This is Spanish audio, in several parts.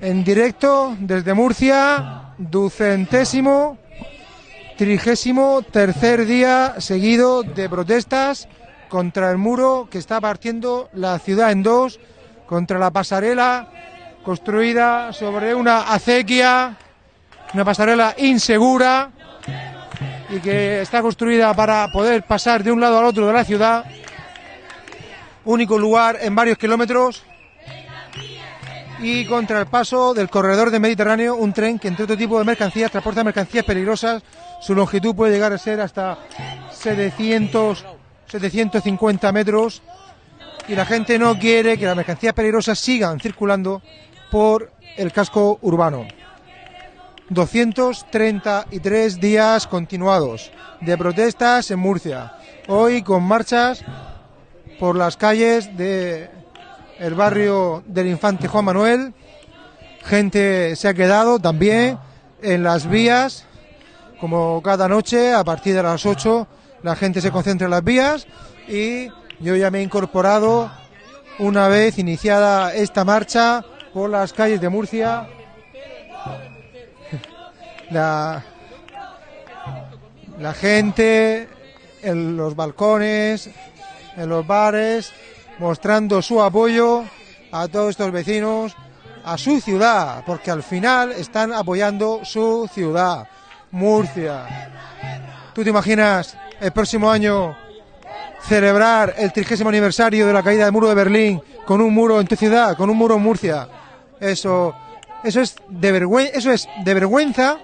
en directo desde Murcia, ducentésimo, trigésimo tercer día seguido de protestas contra el muro que está partiendo la ciudad en dos, contra la pasarela construida sobre una acequia, una pasarela insegura y que está construida para poder pasar de un lado al otro de la ciudad, único lugar en varios kilómetros y contra el paso del corredor del Mediterráneo, un tren que entre otro tipo de mercancías transporta mercancías peligrosas. Su longitud puede llegar a ser hasta 700, 750 metros y la gente no quiere que las mercancías peligrosas sigan circulando por el casco urbano. 233 días continuados de protestas en Murcia. Hoy con marchas por las calles de el barrio del Infante Juan Manuel. Gente se ha quedado también en las vías, como cada noche, a partir de las 8, la gente se concentra en las vías y yo ya me he incorporado una vez iniciada esta marcha por las calles de Murcia. La, la gente en los balcones, en los bares, mostrando su apoyo a todos estos vecinos, a su ciudad, porque al final están apoyando su ciudad, Murcia. ¿Tú te imaginas el próximo año celebrar el trigésimo aniversario de la caída del muro de Berlín con un muro en tu ciudad, con un muro en Murcia? Eso, eso es de eso es de vergüenza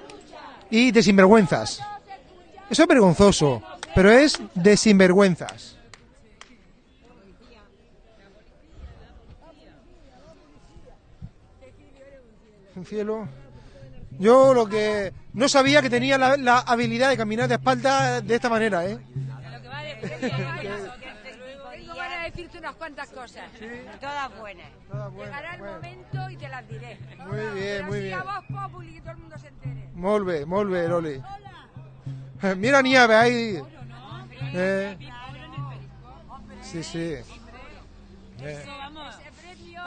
y de sinvergüenzas. Eso es vergonzoso, pero es de sinvergüenzas. Cielo. Yo lo que no sabía que tenía la, habilidad de caminar de espalda de esta manera, ¿eh? a decirte unas cuantas cosas, todas buenas. Llegará el momento y te las diré. Muy bien, muy bien. voz populi que todo el mundo se entere. Muy bien, Loli. Mira nieve ahí. Eh. Sí, sí. Eh.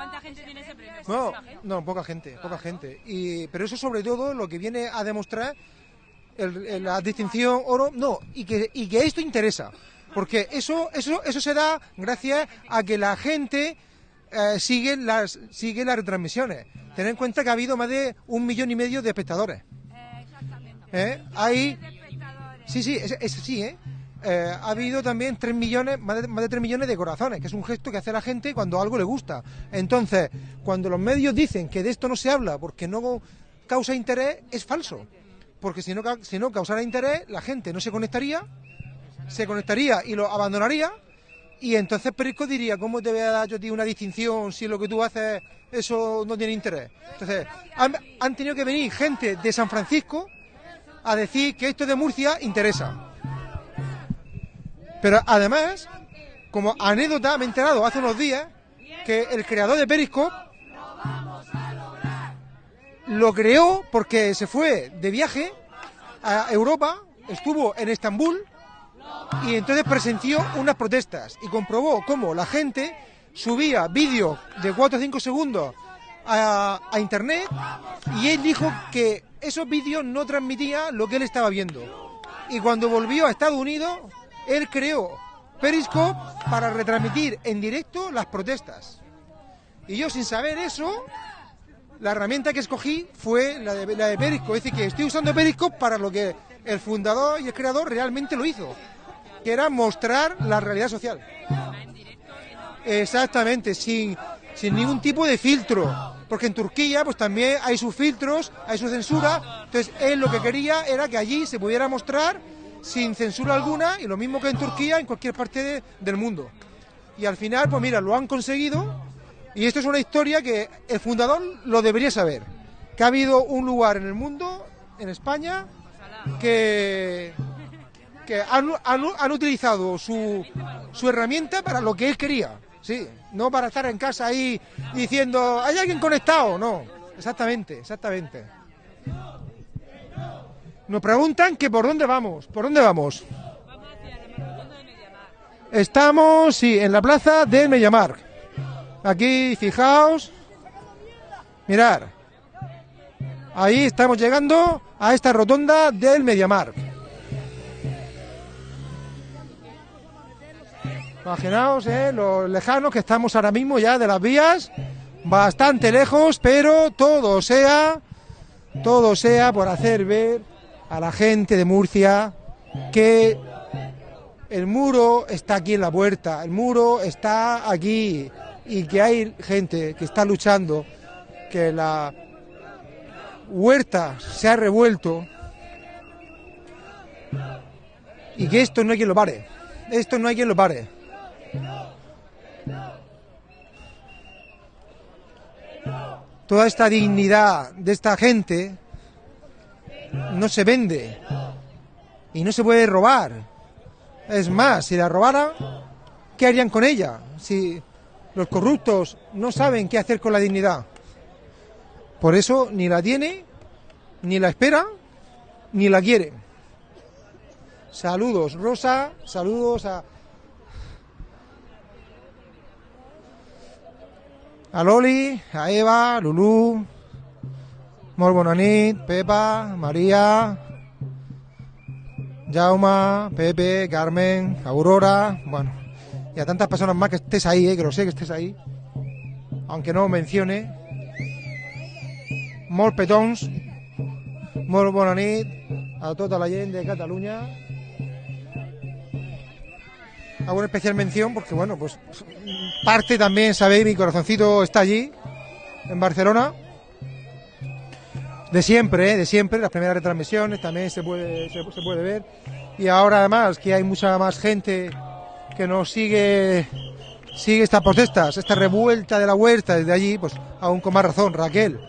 ¿Cuánta gente tiene ese premio? No, no, poca gente, poca gente. Y, pero eso sobre todo lo que viene a demostrar la distinción oro, no, y que, y que esto interesa. Porque eso, eso, eso se da gracias a que la gente eh, sigue, las, sigue las retransmisiones. Ten en cuenta que ha habido más de un millón y medio de espectadores. Eh, exactamente. ¿Eh? Hay... Sí, sí, es, es así, ¿eh? Eh, ha habido también 3 millones, más de, más de 3 millones de corazones, que es un gesto que hace la gente cuando algo le gusta. Entonces, cuando los medios dicen que de esto no se habla porque no causa interés, es falso. Porque si no, si no causara interés, la gente no se conectaría, se conectaría y lo abandonaría. Y entonces Perico diría, ¿cómo te voy a dar yo ti una distinción si lo que tú haces eso no tiene interés? Entonces, han tenido que venir gente de San Francisco a decir que esto de Murcia interesa. Pero además, como anécdota, me he enterado hace unos días que el creador de Periscope lo creó porque se fue de viaje a Europa, estuvo en Estambul y entonces presenció unas protestas y comprobó cómo la gente subía vídeos de 4 o 5 segundos a, a, internet y él dijo que esos vídeos no transmitían lo que él estaba viendo. Y cuando volvió a Estados Unidos él creó Periscope para retransmitir en directo las protestas. Y yo sin saber eso, la herramienta que escogí fue la de, de Periscope. Es decir, que estoy usando Periscope para lo que el fundador y el creador realmente lo hizo, que era mostrar la realidad social. Exactamente, sin, sin ningún tipo de filtro. Porque en Turquía pues también hay sus filtros, hay su censura. Entonces él lo que quería era que allí se pudiera mostrar sin censura alguna y lo mismo que en Turquía, en cualquier parte del mundo. Y al final, pues mira, lo han conseguido y esto es una historia que el fundador lo debería saber, que ha habido un lugar en el mundo, en España, que, que han, han, utilizado su, su herramienta para lo que él quería, sí, no para estar en casa ahí diciendo, ¿hay alguien conectado? No, exactamente, exactamente. Nos preguntan que por dónde vamos. ¿Por dónde vamos? Estamos, sí, en la plaza de Mediamar. Aquí, fijaos. Mirar. Ahí estamos llegando a esta rotonda del Mediamar. Imaginaos eh, lo lejanos que estamos ahora mismo ya de las vías, bastante lejos, pero todo sea, todo sea por hacer ver a la gente de Murcia que el muro está aquí en la puerta, el muro está aquí y que hay gente que está luchando, que la huerta se ha revuelto y que esto no hay quien lo pare, esto no hay quien lo pare. Toda esta dignidad de esta gente no se vende y no se puede robar. Es más, si la robaran, ¿qué harían con ella? Si los corruptos no saben qué hacer con la dignidad. Por eso ni la tiene, ni la espera, ni la quiere. Saludos, Rosa, saludos a, a Loli, a Eva, Lulú, Morbonanit, Pepa, María, Jauma, Pepe, Carmen, Aurora, bueno, y a tantas personas más que estés ahí, eh, que lo sé que estés ahí, aunque no mencione. Molt petons, molt bona nit a tota la gent de Cataluña. Hago una especial mención porque, bueno, pues parte también, sabéis, mi corazoncito está allí, en Barcelona. De siempre, ¿eh? de siempre, las primeras retransmisiones también se puede, se, puede ver. Y ahora además que hay mucha más gente que nos sigue sigue estas protestas, esta revuelta de la huerta desde allí, pues aún con más razón, Raquel.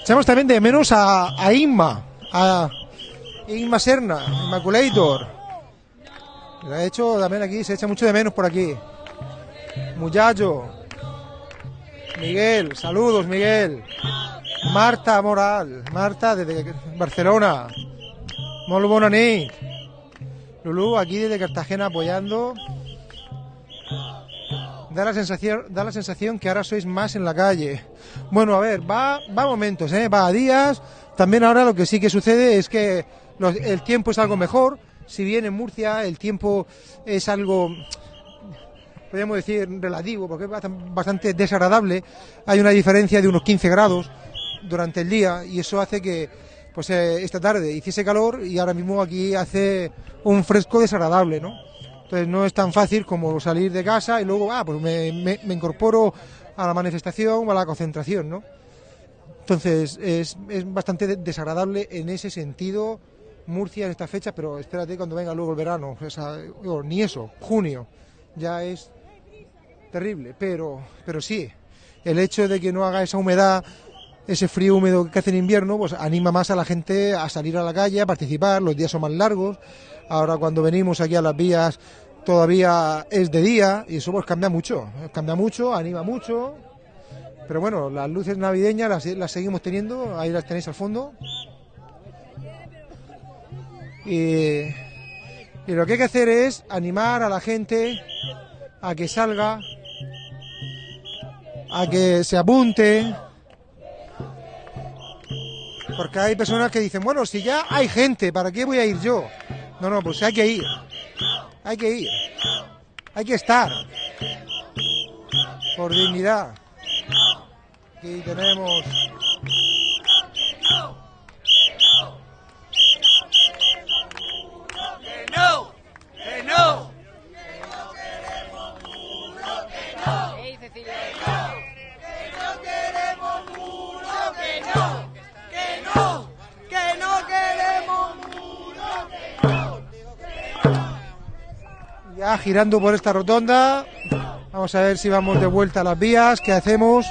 Echamos también de menos a, Inma, a Inma Serna, Immaculator. Lo ha hecho también aquí, se echa mucho de menos por aquí. Muchacho, Miguel, saludos Miguel. Marta Moral, Marta desde Barcelona. Molt bona nit. Lulú aquí desde Cartagena apoyando. Da la sensación, da la sensación que ahora sois más en la calle. Bueno, a ver, va, va momentos, ¿eh? va a días. También ahora lo que sí que sucede es que los- el tiempo es algo mejor. Si bien en Murcia el tiempo es algo, podríamos decir, relativo, porque es bastan- bastante desagradable. Hay una diferencia de unos 15 grados durante el día y eso hace que pues eh, esta tarde hiciese calor y ahora mismo aquí hace un fresco desagradable, ¿no? Entonces no es tan fácil como salir de casa y luego, ah, pues me, me- incorporo a la manifestación o a la concentración, ¿no? Entonces es, es bastante de- desagradable en ese sentido Murcia en esta fecha, pero espérate cuando venga luego el verano, ni eso, junio, ya es terrible, pero, pero sí, el hecho de que no haga esa humedad, ese frío húmedo que hace en invierno, pues anima más a la gente a salir a la calle, a participar, los días son más largos, ahora cuando venimos aquí a las vías todavía es de día y eso pues cambia mucho, cambia mucho, anima mucho, pero bueno, las luces navideñas las, seguimos teniendo, ahí las tenéis al fondo. Y lo que hay que hacer es animar a la gente a que salga, a que se apunte, porque hay personas que dicen, bueno, si ya hay gente, ¿para qué voy a ir yo? No, no, pues hay que ir, hay que ir, hay que estar, por dignidad. Aquí tenemos ya girando por esta rotonda. Vamos a ver si vamos de vuelta a las vías. ¿Qué hacemos?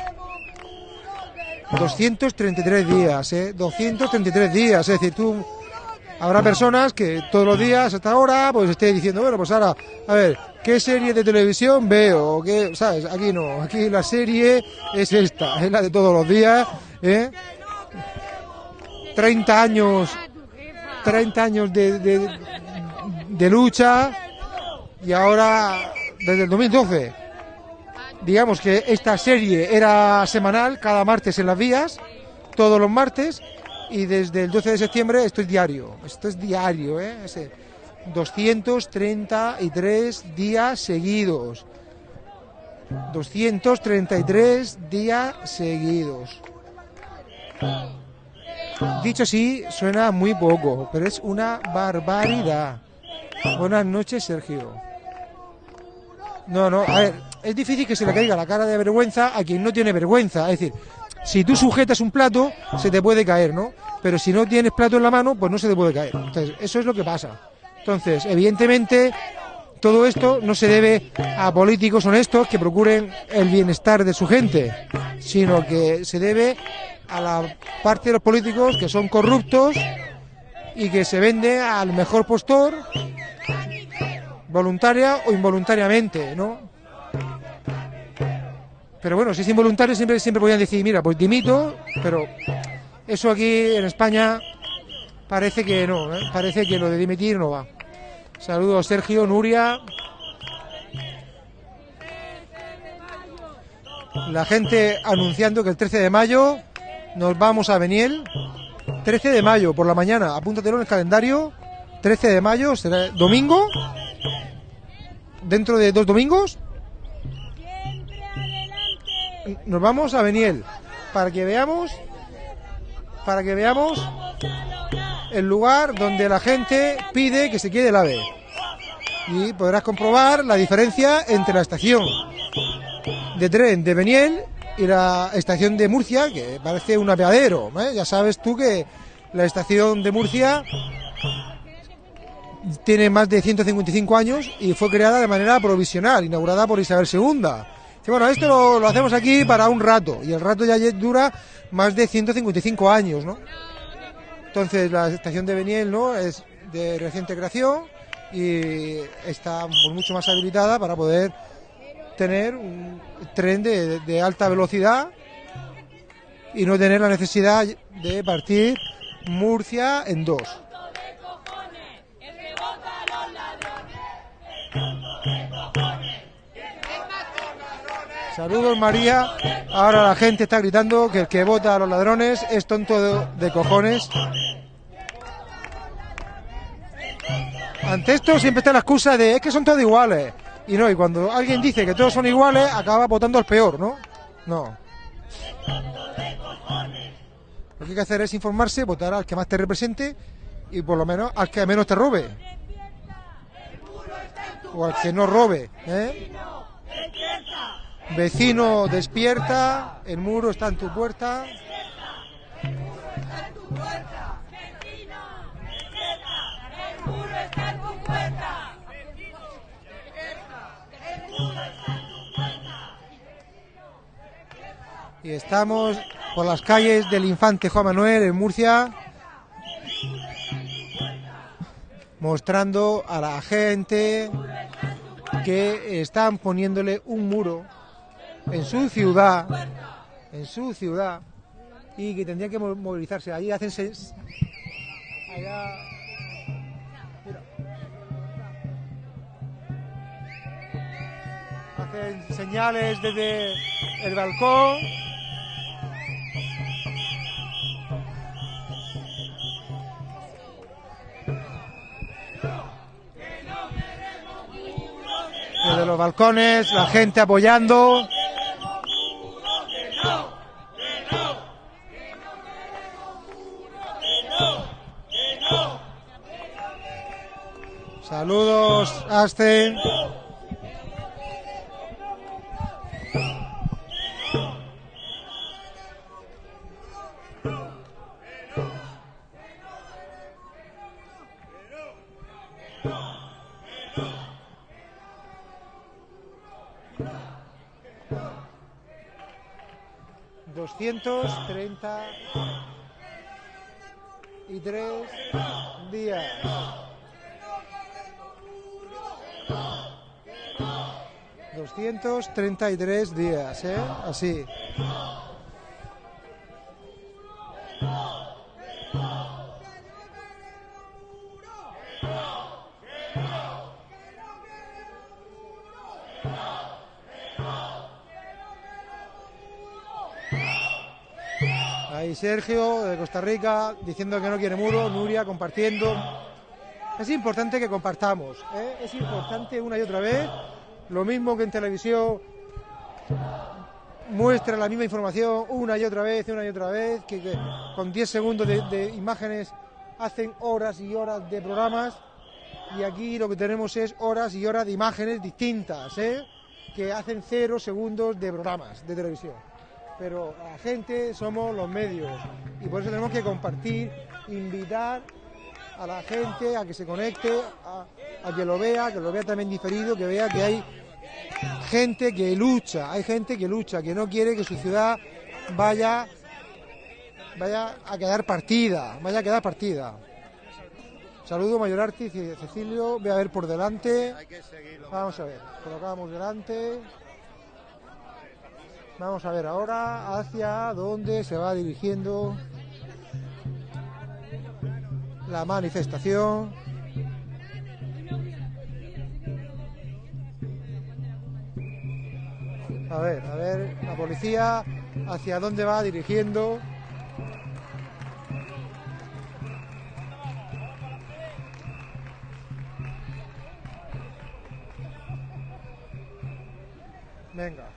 233 días, ¿eh? 233 días. Es decir, tú. Habrá personas que todos los días hasta ahora pues esté diciendo, bueno, pues ahora, a ver, ¿qué serie de televisión veo? ¿Qué, ¿Sabes? Aquí no, aquí la serie es esta, es la de todos los días, ¿eh? 30 años, 30 años de, de, de lucha y ahora desde el 2012 digamos que esta serie era semanal cada martes en las vías todos los martes y desde el 12 de septiembre esto es diario. Esto es diario, ¿eh? 233 días seguidos. 233 días seguidos. Dicho así, suena muy poco, pero es una barbaridad. Buenas noches, Sergio. No, no, a ver, es difícil que se le caiga la cara de vergüenza a quien no tiene vergüenza. Es decir, si tú sujetas un plato, se te puede caer, ¿no? Pero si no tienes plato en la mano, pues no se te puede caer. Entonces, eso es lo que pasa. Entonces, evidentemente, todo esto no se debe a políticos honestos que procuren el bienestar de su gente, sino que se debe a la parte de los políticos que son corruptos y que se vende al mejor postor, voluntaria o involuntariamente, ¿no? Pero bueno, si es involuntario siempre, siempre podían decir, mira, pues dimito, pero eso aquí en España parece que no, ¿eh? parece que lo de dimitir no va. Saludos Sergio, Nuria. La gente anunciando que el 13 de mayo nos vamos a Beniel. 13 de mayo por la mañana, apúntatelo en el calendario. 13 de mayo será domingo. Dentro de dos domingos. Nos vamos a Beniel para que veamos para que veamos el lugar donde la gente pide que se quede el ave. Y podrás comprobar la diferencia entre la estación de tren de Beniel y la estación de Murcia, que parece un apeadero. ¿eh? Ya sabes tú que la estación de Murcia tiene más de 155 años y fue creada de manera provisional, inaugurada por Isabel II. Y bueno, esto lo, hacemos aquí para un rato y el rato ya dura más de 155 años, ¿no? Entonces la estación de Beniel ¿no? es de reciente creación y está mucho más habilitada para poder tener un tren de alta velocidad y no tener la necesidad de partir Murcia en dos. Saludos María. Ahora la gente está gritando que el que vota a los ladrones es tonto de, cojones. Ante esto siempre está la excusa de es que son todos iguales. Y no, y cuando alguien dice que todos son iguales, acaba votando al peor, ¿no? No. Lo que hay que hacer es informarse, votar al que más te represente y por lo menos al que menos te robe. O al que no robe, ¿eh? Vecino, despierta, el muro está en tu puerta. Y estamos por las calles del infante Juan Manuel en Murcia, mostrando a la gente que están poniéndole un muro en su ciudad, en su ciudad, y que tendrían que movilizarse. Allí hacen allá, mira. hacen señales desde el balcón. Desde los balcones, la gente apoyando. Saludos, Aste. 233 días, ¿eh? Así. Ahí Sergio de Costa Rica diciendo que no quiere muro, Nuria compartiendo. Es importante que compartamos, ¿eh? es importante una y otra vez, lo mismo que en televisión muestra la misma información una y otra vez, una y otra vez, que, con 10 segundos de, imágenes hacen horas y horas de programas y aquí lo que tenemos es horas y horas de imágenes distintas, ¿eh? que hacen cero segundos de programas de televisión. Pero la gente somos los medios y por eso tenemos que compartir, invitar a la gente a que se conecte, a, que lo vea, que lo vea también diferido, que vea que hay gente que lucha, hay gente que lucha, que no quiere que su ciudad vaya, vaya a quedar partida, vaya a quedar partida. Saludo Mayor Artis y Cecilio, voy a ver por delante. Vamos a ver, colocamos delante. Vamos a ver ahora hacia dónde se va dirigiendo la manifestación. A ver, a ver, la policía hacia dónde va dirigiendo. Venga.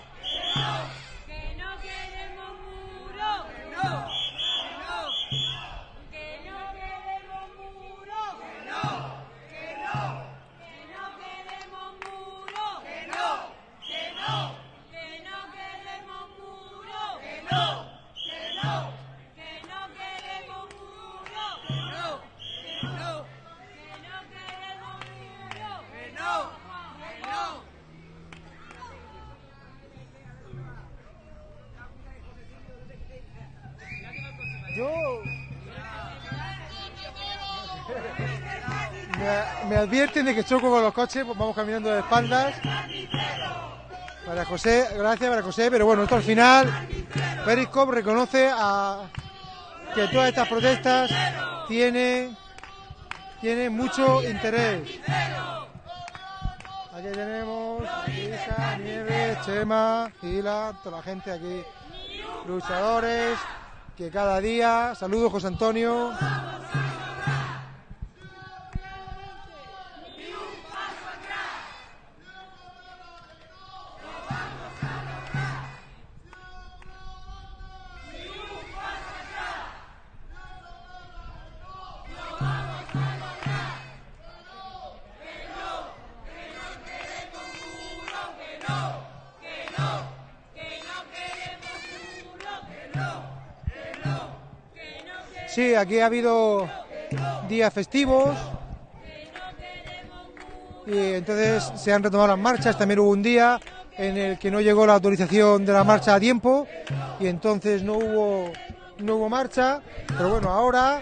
advierten de que choco con los coches, pues vamos caminando de espaldas. Para José, gracias para José, pero bueno, esto al final, Periscope reconoce que todas estas protestas tienen, tiene mucho interés. Aquí tenemos Isa, Nieves, Chema, Gila, toda la gente aquí, luchadores, que cada día, saludos José Antonio. Aquí ha habido días festivos y entonces se han retomado las marchas. También hubo un día en el que no llegó la autorización de la marcha a tiempo y entonces no hubo no hubo marcha, pero bueno, ahora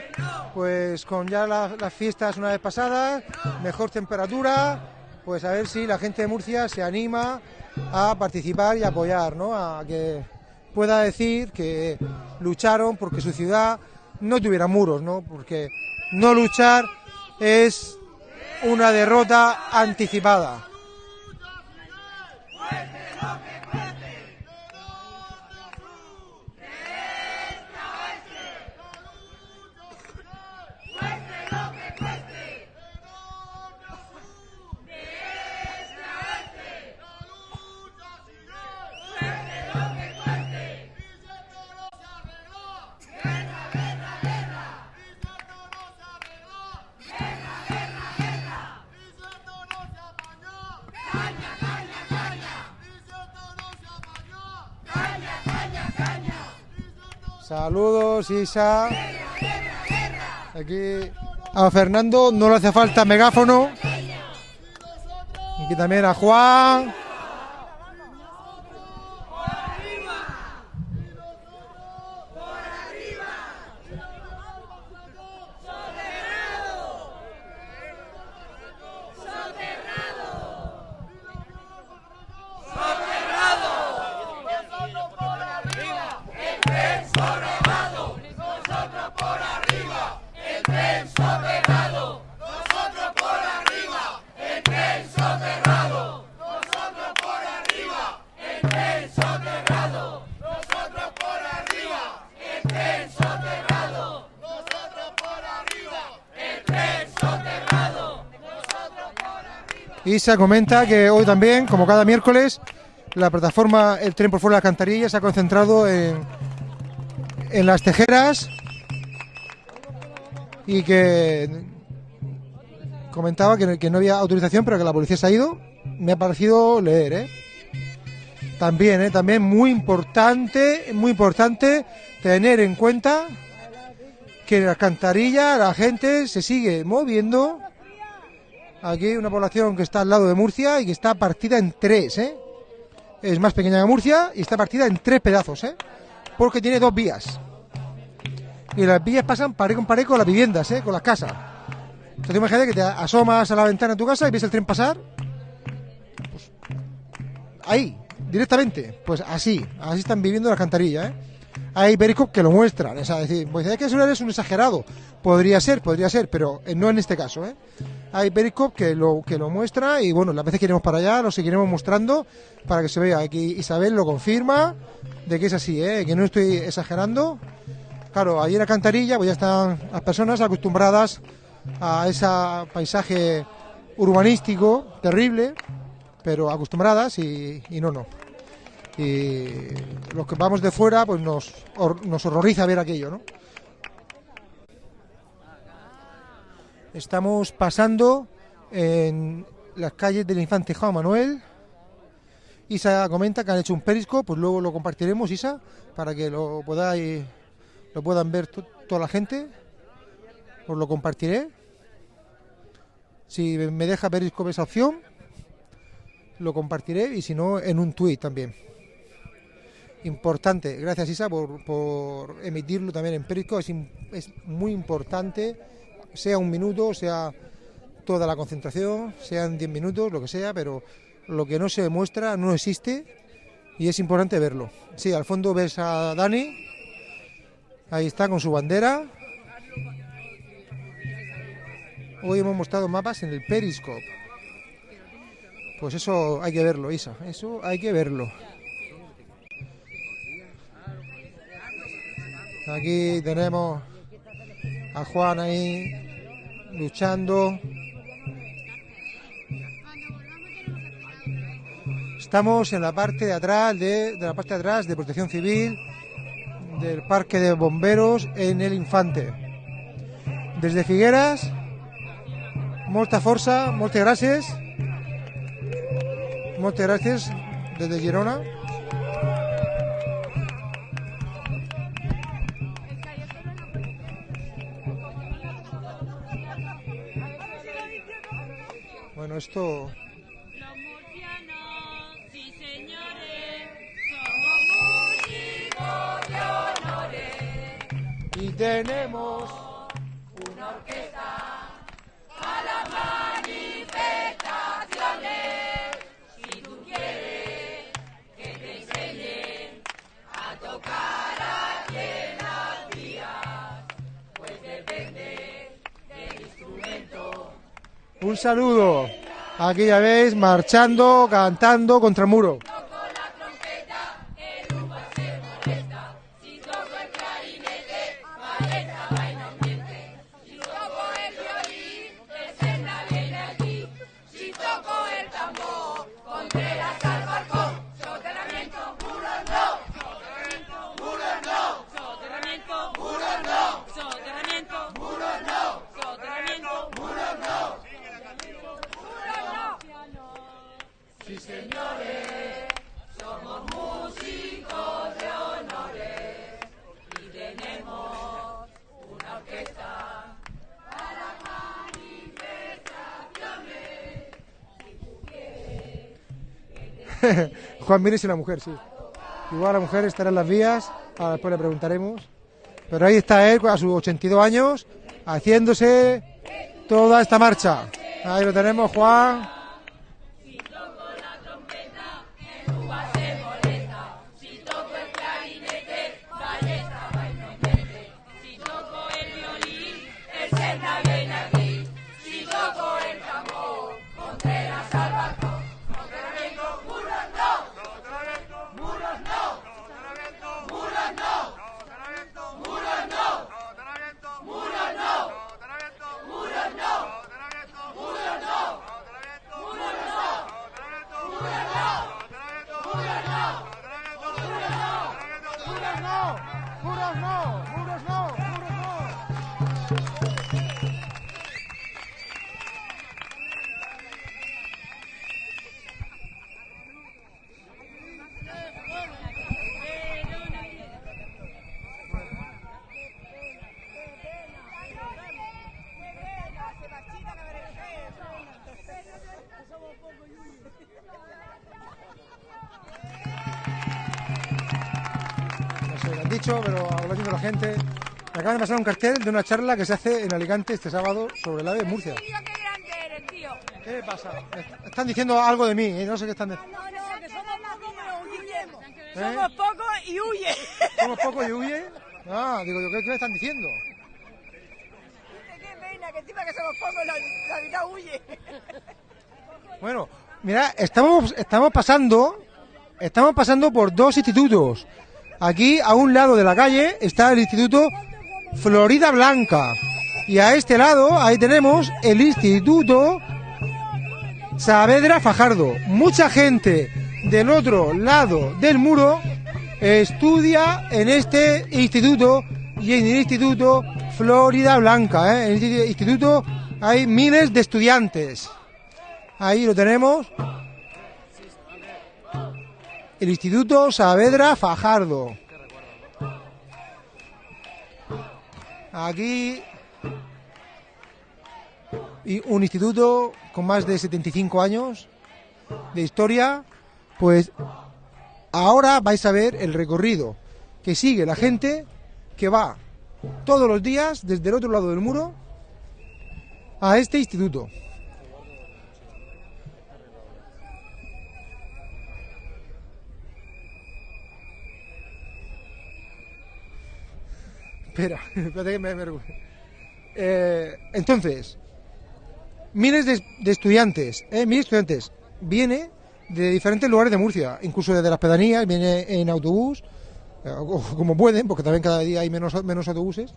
pues con ya las fiestas una vez pasadas, mejor temperatura, pues a ver si la gente de Murcia se anima a participar y apoyar, ¿no? A que pueda decir que lucharon porque su ciudad no tuviera muros, ¿no? Porque no luchar es una derrota anticipada. Saludos, Isa. Aquí a Fernando no le hace falta megáfono. Aquí también a Juan. Isa comenta que hoy también, como cada miércoles, la plataforma El Tren por Fuera de la Cantarilla se ha concentrado en, en las tejeras y que comentaba que, no había autorización, pero que la policía se ha ido. Me ha parecido leer, ¿eh? También, ¿eh? También muy importante, muy importante tener en cuenta que en la cantarilla la gente se sigue moviendo. Aquí una población que está al lado de Murcia y que está partida en tres, ¿eh? Es más pequeña que Murcia y está partida en tres pedazos, ¿eh? Porque tiene dos vías. Y las vías pasan pared con pared con las viviendas, ¿eh? Con las casas. Entonces imagínate que te asomas a la ventana de tu casa y ves el tren pasar. Pues, ahí, directamente. Pues así, así están viviendo la cantarilla, ¿eh? Hay Periscope que lo muestran, es decir, pues es que es un exagerado. Podría ser, podría ser, pero eh, no en este caso, ¿eh? Hay Periscope que lo, que lo muestra y bueno, las veces que iremos para allá lo seguiremos mostrando para que se vea. Aquí Isabel lo confirma de que es así, ¿eh? Que no estoy exagerando. Claro, ahí en la cantarilla pues ya están las personas acostumbradas a ese paisaje urbanístico terrible, pero acostumbradas y, no, no. Y los que vamos de fuera, pues nos, nos horroriza ver aquello, ¿no? Estamos pasando en las calles del Infante Juan Manuel. Isa comenta que han hecho un perisco, pues luego lo compartiremos, Isa, para que lo podáis, lo puedan ver toda la gente. Os lo compartiré. Si me deja Periscope esa opción, lo compartiré y si no, en un tuit también. Importante, gracias Isa por, emitirlo también en Periscope, es, es muy importante, sea un minuto, sea toda la concentración, sean 10 minutos, lo que sea, pero lo que no se demuestra no existe y es importante verlo. Sí, al fondo ves a Dani, ahí está con su bandera, Hoy hemos mostrado mapas en el Periscope. Pues eso hay que verlo, Isa. Eso hay que verlo. Aquí tenemos a Juan ahí luchando. Estamos en la parte de atrás de, la parte de atrás de Protección Civil del Parque de Bomberos en el Infante. Desde Figueras molta força, moltes gràcies. Moltes gràcies des de Girona. Esto... Los murcianos, sí señores, somos músicos de honores. Y tenemos una orquesta a las manifestaciones. Si tú quieres que te enseñen a tocar aquí en las vías, pues depende del instrumento. Un saludo. Aquí ya veis, marchando, cantando contra el muro. Juan Mires y la mujer, sí. Igual la mujer estará en las vías, ahora después le preguntaremos. Pero ahí está él a sus 82 años, haciéndose toda esta marcha. Ahí lo tenemos, Juan. Acaban de pasar un cartel de una charla que se hace en Alicante este sábado sobre el ave de Murcia. Tío, qué grande eres, tío. ¿Qué pasa? Están diciendo algo de mí, ¿eh? no sé qué están diciendo. No, no, que somos pocos, pero huyemos. ¿Eh? Somos pocos y huye. ¿Somos pocos y huye? Ah, digo yo, ¿qué, qué me están diciendo? Qué pena, que encima que somos pocos, la, la mitad huye. Bueno, mira, estamos, estamos pasando, estamos pasando por dos institutos. Aquí, a un lado de la calle, está el Instituto Florida Blanca. Y a este lado, ahí tenemos el Instituto Saavedra Fajardo. Mucha gente del otro lado del muro estudia en este instituto y en el Instituto Florida Blanca. ¿eh? En este instituto hay miles de estudiantes. Ahí lo tenemos. El Instituto Saavedra Fajardo. Aquí y un instituto con más de 75 años de historia, pues ahora vais a ver el recorrido que sigue la gente que va todos los días desde el otro lado del muro a este instituto. Espera, espérate que me, Eh, entonces, miles de, de estudiantes, eh, mil estudiantes, viene de diferentes lugares de Murcia, incluso desde las pedanías, viene en autobús, eh, como pueden, porque también cada día hay menos, autobuses,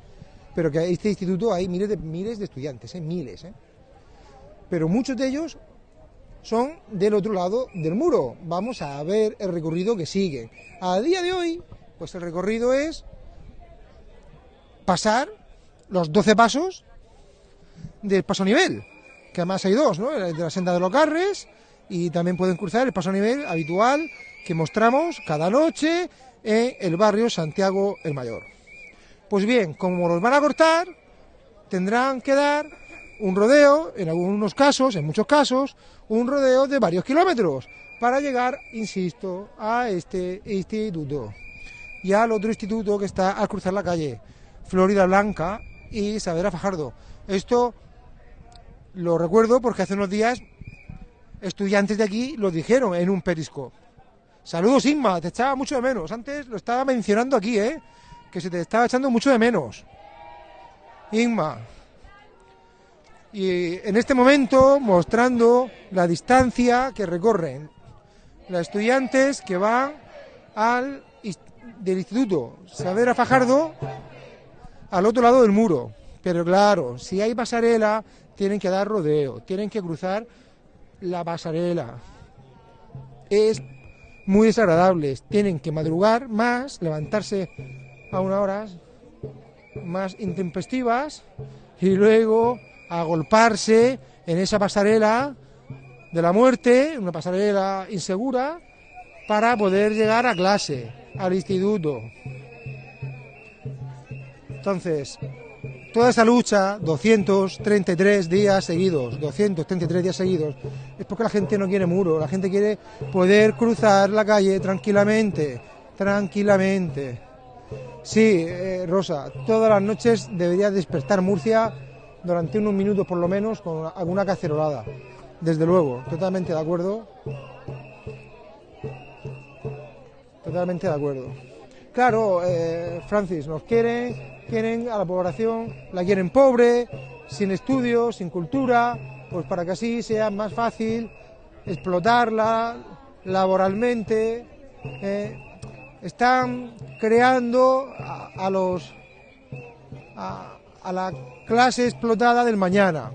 pero que este instituto hay miles de, miles de estudiantes, miles. Pero muchos de ellos son del otro lado del muro. Vamos a ver el recorrido que sigue. A día de hoy, pues el recorrido es pasar los 12 pasos del paso nivel, que además hay dos, ¿no? De la senda de los Carres y también pueden cruzar el paso nivel habitual que mostramos cada noche en el barrio Santiago el Mayor. Pues bien, como los van a cortar, tendrán que dar un rodeo, en algunos casos, en muchos casos, un rodeo de varios kilómetros para llegar, insisto, a este instituto y al otro instituto que está al cruzar la calle, Florida Blanca y Saavedra Fajardo. Esto lo recuerdo porque hace unos días estudiantes de aquí lo dijeron en un periscope. Saludos Inma, te echaba mucho de menos. Antes lo estaba mencionando aquí, ¿eh? Que se te estaba echando mucho de menos. Inma. Y en este momento mostrando la distancia que recorren los estudiantes que van al del instituto Saavedra Fajardo al otro lado del muro. Pero claro, si hay pasarela, tienen que dar rodeo, tienen que cruzar la pasarela. Es muy desagradable, tienen que madrugar más, levantarse a unas horas más intempestivas y luego agolparse en esa pasarela de la muerte, una pasarela insegura, para poder llegar a clase, al instituto. Entonces, toda esa lucha, 233 días seguidos, 233 días seguidos, es porque la gente no quiere muro, la gente quiere poder cruzar la calle tranquilamente, tranquilamente. Sí, eh, Rosa, todas las noches debería despertar Murcia durante unos minutos por lo menos con alguna cacerolada. Desde luego, totalmente de acuerdo. Totalmente de acuerdo. Claro, eh, Francis, nos quieren, quieren a la población, la quieren pobre, sin estudios, sin cultura, pues para que así sea más fácil explotarla laboralmente. eh, están creando a, los a, a la clase explotada del mañana.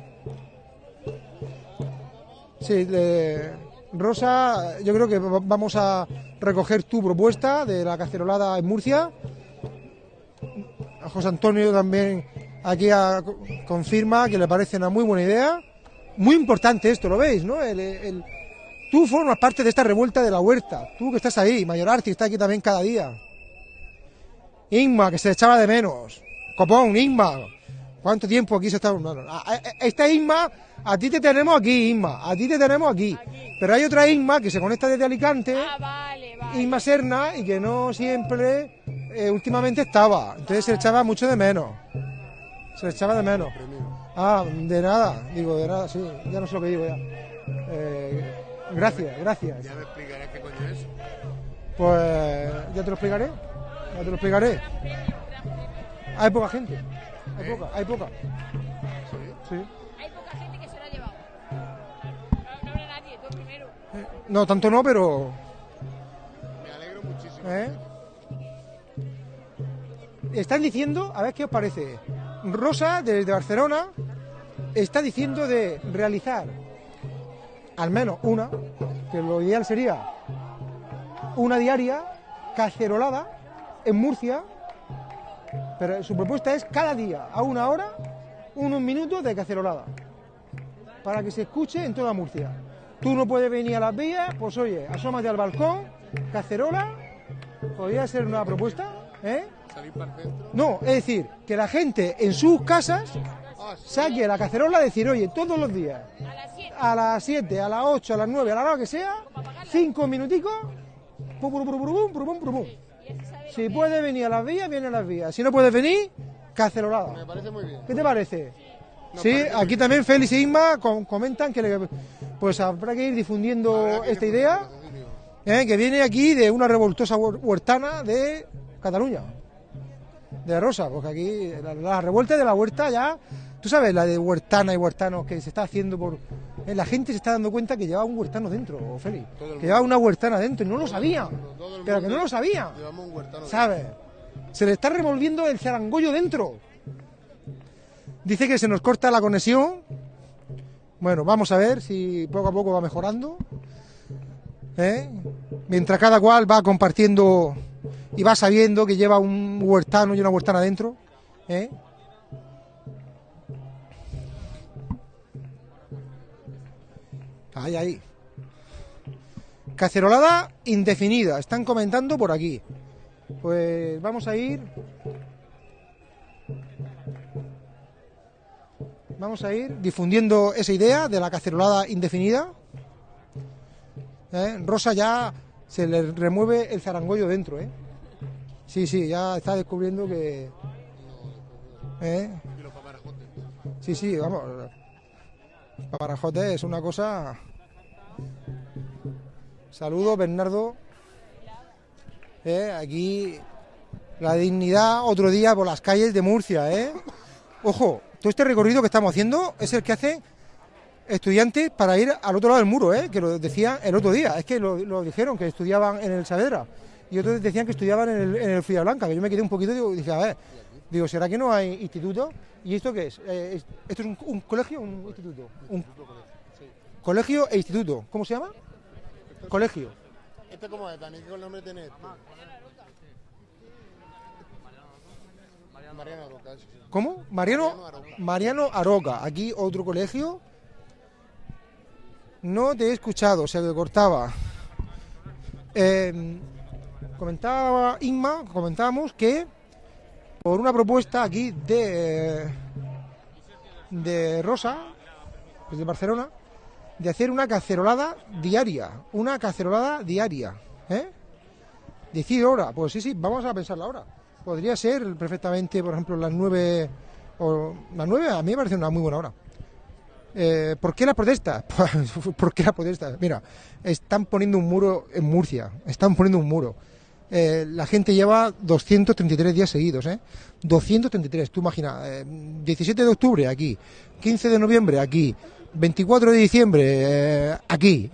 Sí, Rosa, yo creo que va- vamos a recoger tu propuesta de la cacerolada en Murcia. José Antonio también aquí confirma que le parece una muy buena idea. Muy importante esto, ¿lo veis? ¿no? tú formas parte de esta revuelta de la huerta. Tú que estás ahí, Mayor que está aquí también cada día. Inma, que se echaba de menos. Copón, Inma. ¿Cuánto tiempo aquí se está... esta Inma, a ti te tenemos aquí, Inma. A ti te tenemos aquí. Pero hay otra Inma que se conecta desde Alicante. Ah, Inma Serna, y que no siempre, eh, últimamente estaba. Entonces se echaba mucho de menos. Se echaba de menos. Ah, de nada. Digo, de nada, sí. Ya no sé lo que digo ya. Eh, gracias, gracias. ¿Ya me explicarás qué coño es? Pues ya te lo explicaré. Ya te lo explicaré. Hay poca gente. Hay poca, hay poca. ¿Sí? Hay poca gente que se lo ha llevado. No, no nadie, tú primero. Eh, no, tanto no, pero. Me alegro muchísimo. ¿Eh? Están diciendo, a ver qué os parece. Rosa, desde Barcelona, está diciendo de realizar al menos una, que lo ideal sería una diaria, cacerolada, en Murcia, pero su propuesta es cada día, a una hora, unos minutos de cacerolada, para que se escuche en toda Murcia. Tú no puedes venir a las vías, pues oye, asómate al balcón, cacerola, podría ser una propuesta, ¿eh? No, es decir, que la gente en sus casas ah, saque la cacerola y decir, oye, todos los días, a las 7, a las 8, a las 9, a la hora que sea, cinco minuticos, pum, pum, pum, pum, pum, pum, pum, si puede venir a las vías, viene a las vías. Si no puede venir, cacerolada. Me parece muy bien. ¿Qué te parece? sí, aquí también Félix e Isma comentan que pues habrá que ir difundiendo esta idea, ¿eh? que viene aquí de una revoltosa huertana de Cataluña, de Rosa, porque aquí la, la revuelta de la huerta ya, tú sabes, la de huertana y huertanos que se está haciendo por eh, la gente se está dando cuenta que llevaba un huertano dentro, Félix. Que llevaba una huertana dentro y no lo sabía. Pero que no lo sabía. ¿Sabes? Se le está revolviendo el zarangollo dentro. Dice que se nos corta la conexión. Bueno, vamos a ver si poco a poco va mejorando. ¿Eh? Mientras cada cual va compartiendo y va sabiendo que lleva un huertano y una huertana dentro. ¿eh? Ahí, ahí. Cacerolada indefinida. Están comentando por aquí. Pues vamos a ir. Vamos a ir difundiendo esa idea de la cacerolada indefinida. ¿Eh? Rosa ya se le remueve el zarangollo dentro, ¿eh? Sí, sí, ya está descubriendo que. ¿Eh? Sí, sí, vamos. Paparajote es una cosa. Saludos, Bernardo. Eh, aquí la dignidad otro día por las calles de Murcia, ¿eh? Ojo, todo este recorrido que estamos haciendo es el que hacen estudiantes para ir al otro lado del muro, ¿eh? Que lo decía el otro día. Es que lo, dijeron, que estudiaban en el Saavedra. Y otros decían que estudiaban en el, el Blanca, que yo me quedé un poquito y dije, a ver, digo, ¿será que no hay instituto? ¿Y esto qué es? Eh, ¿Esto es un, colegio o un instituto? Un colegio e instituto. ¿Cómo se llama? Colegio. ¿Este cómo es, Dani? ¿Qué nombre tiene este? Mariano Aroca. ¿Cómo? Mariano, Mariano Aroca. Aquí otro colegio. No te he escuchado, se cortaba. Eh, comentaba Inma, comentábamos que por una propuesta aquí de, de Rosa, desde Barcelona, de hacer una cacerolada diaria, una cacerolada diaria, ¿eh? Decir hora, pues sí, sí, vamos a pensar la hora. Podría ser perfectamente, por ejemplo, las nueve, o las nueve a mí me parece una muy buena hora. Eh, ¿Por qué la protesta? ¿Por qué la protesta? Mira, están poniendo un muro en Murcia, están poniendo un muro. Eh, la gente lleva 233 días seguidos, ¿eh? 233, tú imaginas, 17 de octubre aquí, 15 de noviembre aquí, 24 de diciembre eh, aquí,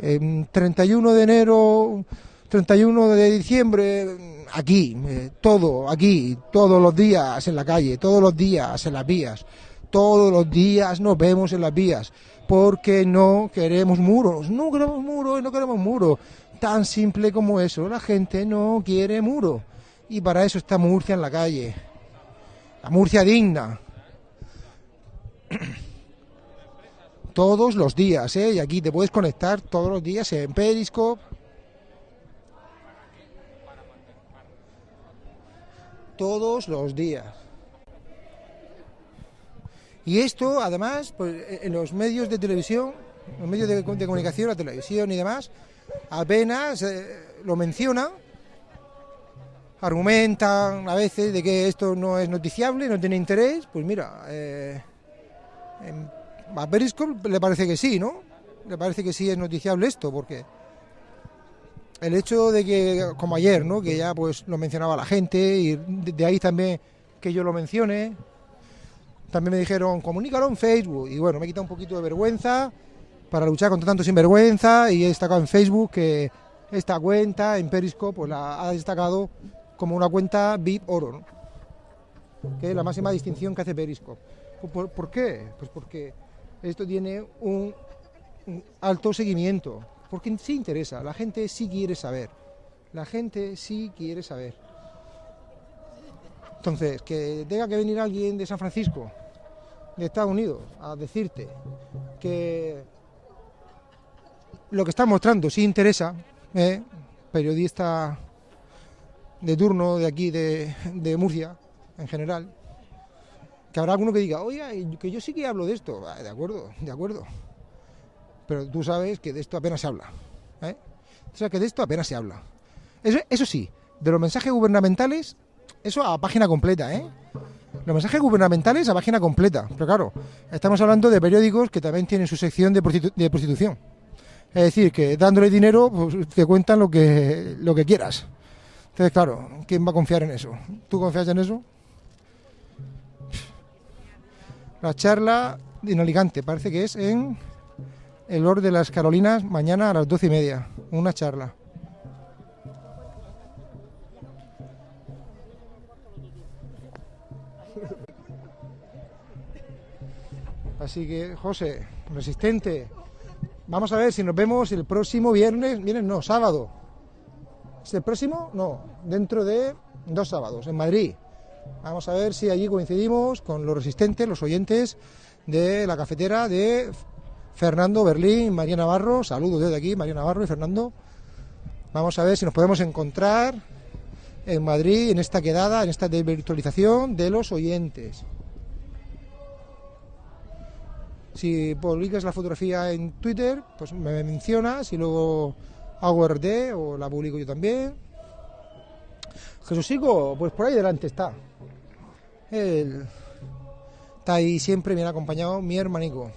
31 de enero, 31 de diciembre aquí, eh, todo aquí, todos los días en la calle, todos los días en las vías, todos los días nos vemos en las vías, porque no queremos muros, no queremos muros, no queremos muros, tan simple como eso, la gente no quiere muro y para eso está Murcia en la calle. La Murcia digna. Todos los días, ¿eh? Y aquí te puedes conectar todos los días en Periscope. Todos los días. Y esto, además, pues, en los medios de televisión, los medios de, comunicación, la televisión y demás, apenas lo mencionan, argumentan a veces de que esto no es noticiable, no tiene interés, pues mira, eh, a Periscope le parece que sí, ¿no? Le parece que sí es noticiable esto, porque el hecho de que, como ayer, ¿no? Que ya pues lo mencionaba la gente y de ahí también que yo lo mencione, también me dijeron, comunícalo en Facebook. Y bueno, me he quitado un poquito de vergüenza para luchar contra tanto sinvergüenza y he destacado en Facebook que esta cuenta en Periscope pues la ha destacado como una cuenta VIP oro, que es la máxima distinción que hace Periscope. ¿Por, qué? Pues porque esto tiene un, un, alto seguimiento, porque sí interesa, la gente sí quiere saber, la gente sí quiere saber. Entonces, que tenga que venir alguien de San Francisco de Estados Unidos a decirte que lo que está mostrando sí interesa, ¿eh? periodista de turno de aquí de, Murcia, en general, que habrá alguno que diga, oye, que yo sí que hablo de esto, ah, de acuerdo, de acuerdo, pero tú sabes que de esto apenas se habla, ¿eh? o sea que de esto apenas se habla. Eso, sí, de los mensajes gubernamentales, eso a página completa, ¿eh? Los mensajes gubernamentales a página completa. Pero claro, estamos hablando de periódicos que también tienen su sección de, prostitución. Es decir, que dándole dinero pues, te cuentan lo que, lo que quieras. Entonces, claro, ¿quién va a confiar en eso? ¿Tú confías en eso? La charla en Alicante, parece que es en el Lord de las Carolinas, mañana a las doce y media. Una charla. Así que, José, resistente. Vamos a ver si nos vemos el próximo viernes, miren, no, sábado. ¿Es el próximo? No, dentro de dos sábados, en Madrid. Vamos a ver si allí coincidimos con los resistentes, los oyentes de la cafetera de Fernando Berlín, María Navarro. Saludos desde aquí, María Navarro y Fernando. Vamos a ver si nos podemos encontrar en Madrid en esta quedada, en esta virtualización de los oyentes. Si publicas la fotografía en Twitter, pues me mencionas y luego hago RD o la publico yo también. Jesúsico, pues por ahí delante está. Él está ahí siempre bien acompañado, mi hermanico.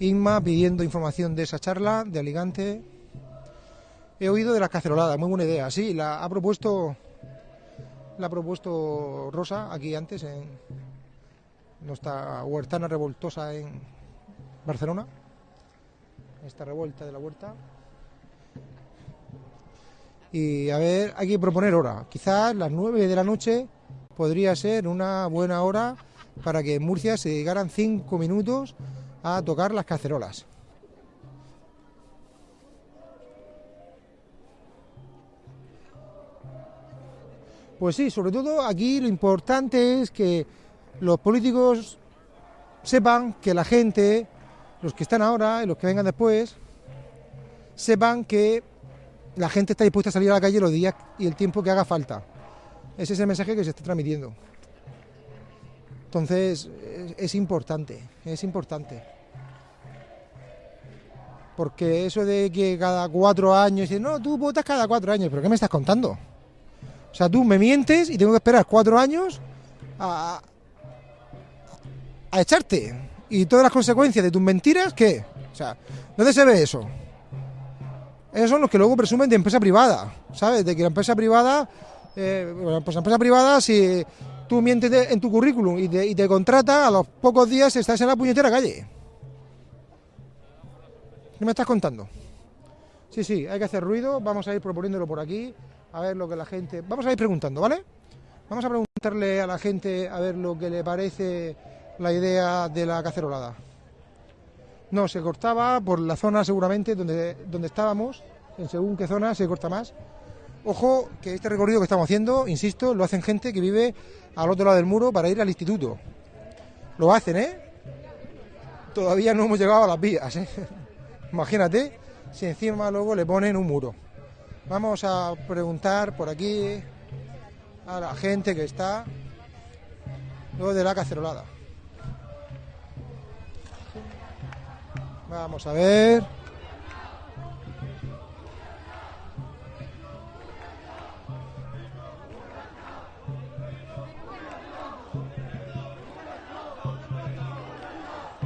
Inma pidiendo información de esa charla de Alicante. He oído de la cacerolada, muy buena idea. Sí, la ha propuesto la ha propuesto Rosa aquí antes en, nuestra huertana revoltosa en Barcelona, esta revuelta de la huerta. Y a ver, hay que proponer hora. Quizás las 9 de la noche podría ser una buena hora para que en Murcia se dedicaran 5 minutos a tocar las cacerolas. Pues sí, sobre todo aquí lo importante es que los políticos sepan que la gente, los que están ahora y los que vengan después, sepan que la gente está dispuesta a salir a la calle los días y el tiempo que haga falta. Ese es el mensaje que se está transmitiendo. Entonces, es, importante, es importante. Porque eso de que cada cuatro años, no, tú votas cada cuatro años, pero ¿qué me estás contando? O sea, tú me mientes y tengo que esperar cuatro años a, a echarte. Y todas las consecuencias de tus mentiras, ¿qué? O sea, ¿dónde se ve eso? Esos son los que luego presumen de empresa privada, ¿sabes? De que la empresa privada, eh, pues la empresa privada, si tú mientes en tu currículum y te, y te contrata, a los pocos días estás en la puñetera calle. ¿Qué me estás contando? Sí, sí, hay que hacer ruido, vamos a ir proponiéndolo por aquí, a ver lo que la gente... Vamos a ir preguntando, ¿vale? Vamos a preguntarle a la gente a ver lo que le parece la idea de la cacerolada. No, se cortaba por la zona seguramente donde, donde estábamos, en según qué zona se corta más, Ojo que este recorrido que estamos haciendo, insisto, lo hacen gente que vive al otro lado del muro para ir al instituto. Lo hacen, ¿eh? Todavía no hemos llegado a las vías, ¿eh? Imagínate si encima luego le ponen un muro. Vamos a preguntar por aquí a la gente que está luego de la cacerolada. Vamos a ver.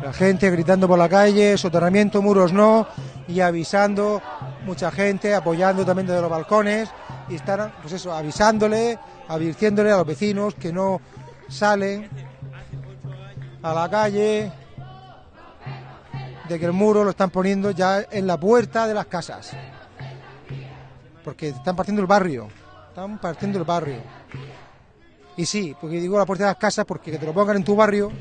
La gente gritando por la calle, soterramiento, muros no, y avisando, mucha gente apoyando también desde los balcones, y están, pues eso, avisándole, advirtiéndole a los vecinos que no salen a la calle, de que el muro lo están poniendo ya en la puerta de las casas. Porque están partiendo el barrio, están partiendo el barrio. Y sí, porque digo la puerta de las casas porque que te lo pongan en tu barrio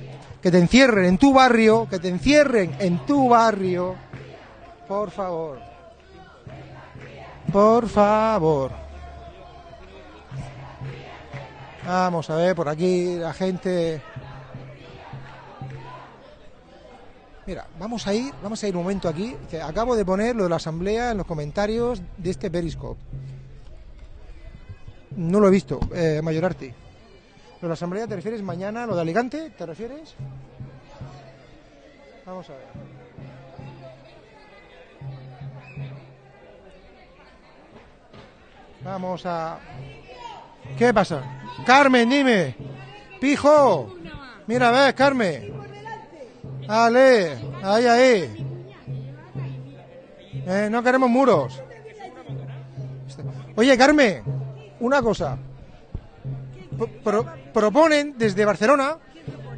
que te encierren en tu barrio, que te encierren en tu barrio, por favor. Por favor. Vamos a ver por aquí la gente. Mira, vamos a ir, vamos a ir un momento aquí. acabo de poner lo de la asamblea en los comentarios de este Periscope. No lo he visto, eh, Mayorarte. ¿Lo de la asamblea te refieres mañana? ¿Lo de Alicante te refieres? Vamos a ver. Vamos a... ¿Qué pasa? Carmen, dime. Pijo. Mira, ves, Carmen. Dale, ahí, ahí. Eh, no queremos muros. Oye, Carmen, una cosa proponen desde Barcelona,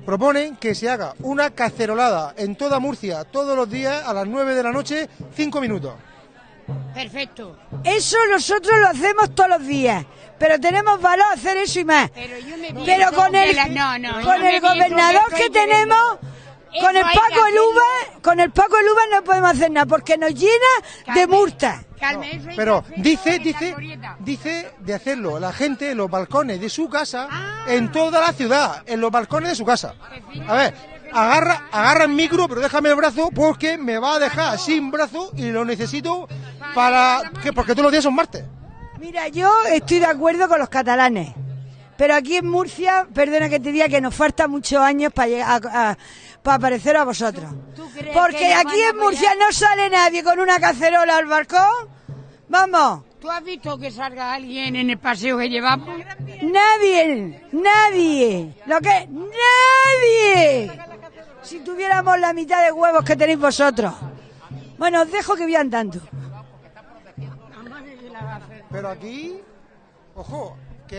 proponen que se haga una cacerolada en toda Murcia todos los días a las 9 de la noche, 5 minutos. Perfecto. Eso nosotros lo hacemos todos los días, pero tenemos valor a hacer eso y más. Pero, con el, con el gobernador que tenemos con el Paco el Uva, con el Paco el Uva no podemos hacer nada porque nos llena de multas. pero dice, dice, dice de hacerlo la gente en los balcones de su casa, ah. en toda la ciudad, en los balcones de su casa. A ver, agarra, agarra el micro, pero déjame el brazo porque me va a dejar sin brazo y lo necesito para que porque todos los días son martes. Mira, yo estoy de acuerdo con los catalanes. Pero aquí en Murcia, perdona que te diga que nos falta muchos años para llegar a para parecer a vosotros. Porque aquí en Murcia no sale nadie con una cacerola al balcón. Vamos. ¿Tú has visto que salga alguien en el paseo que llevamos? Nadie, nadie. ¿Lo que? Nadie. Si tuviéramos la mitad de huevos que tenéis vosotros. Bueno, os dejo que vean tanto. Pero aquí, ojo,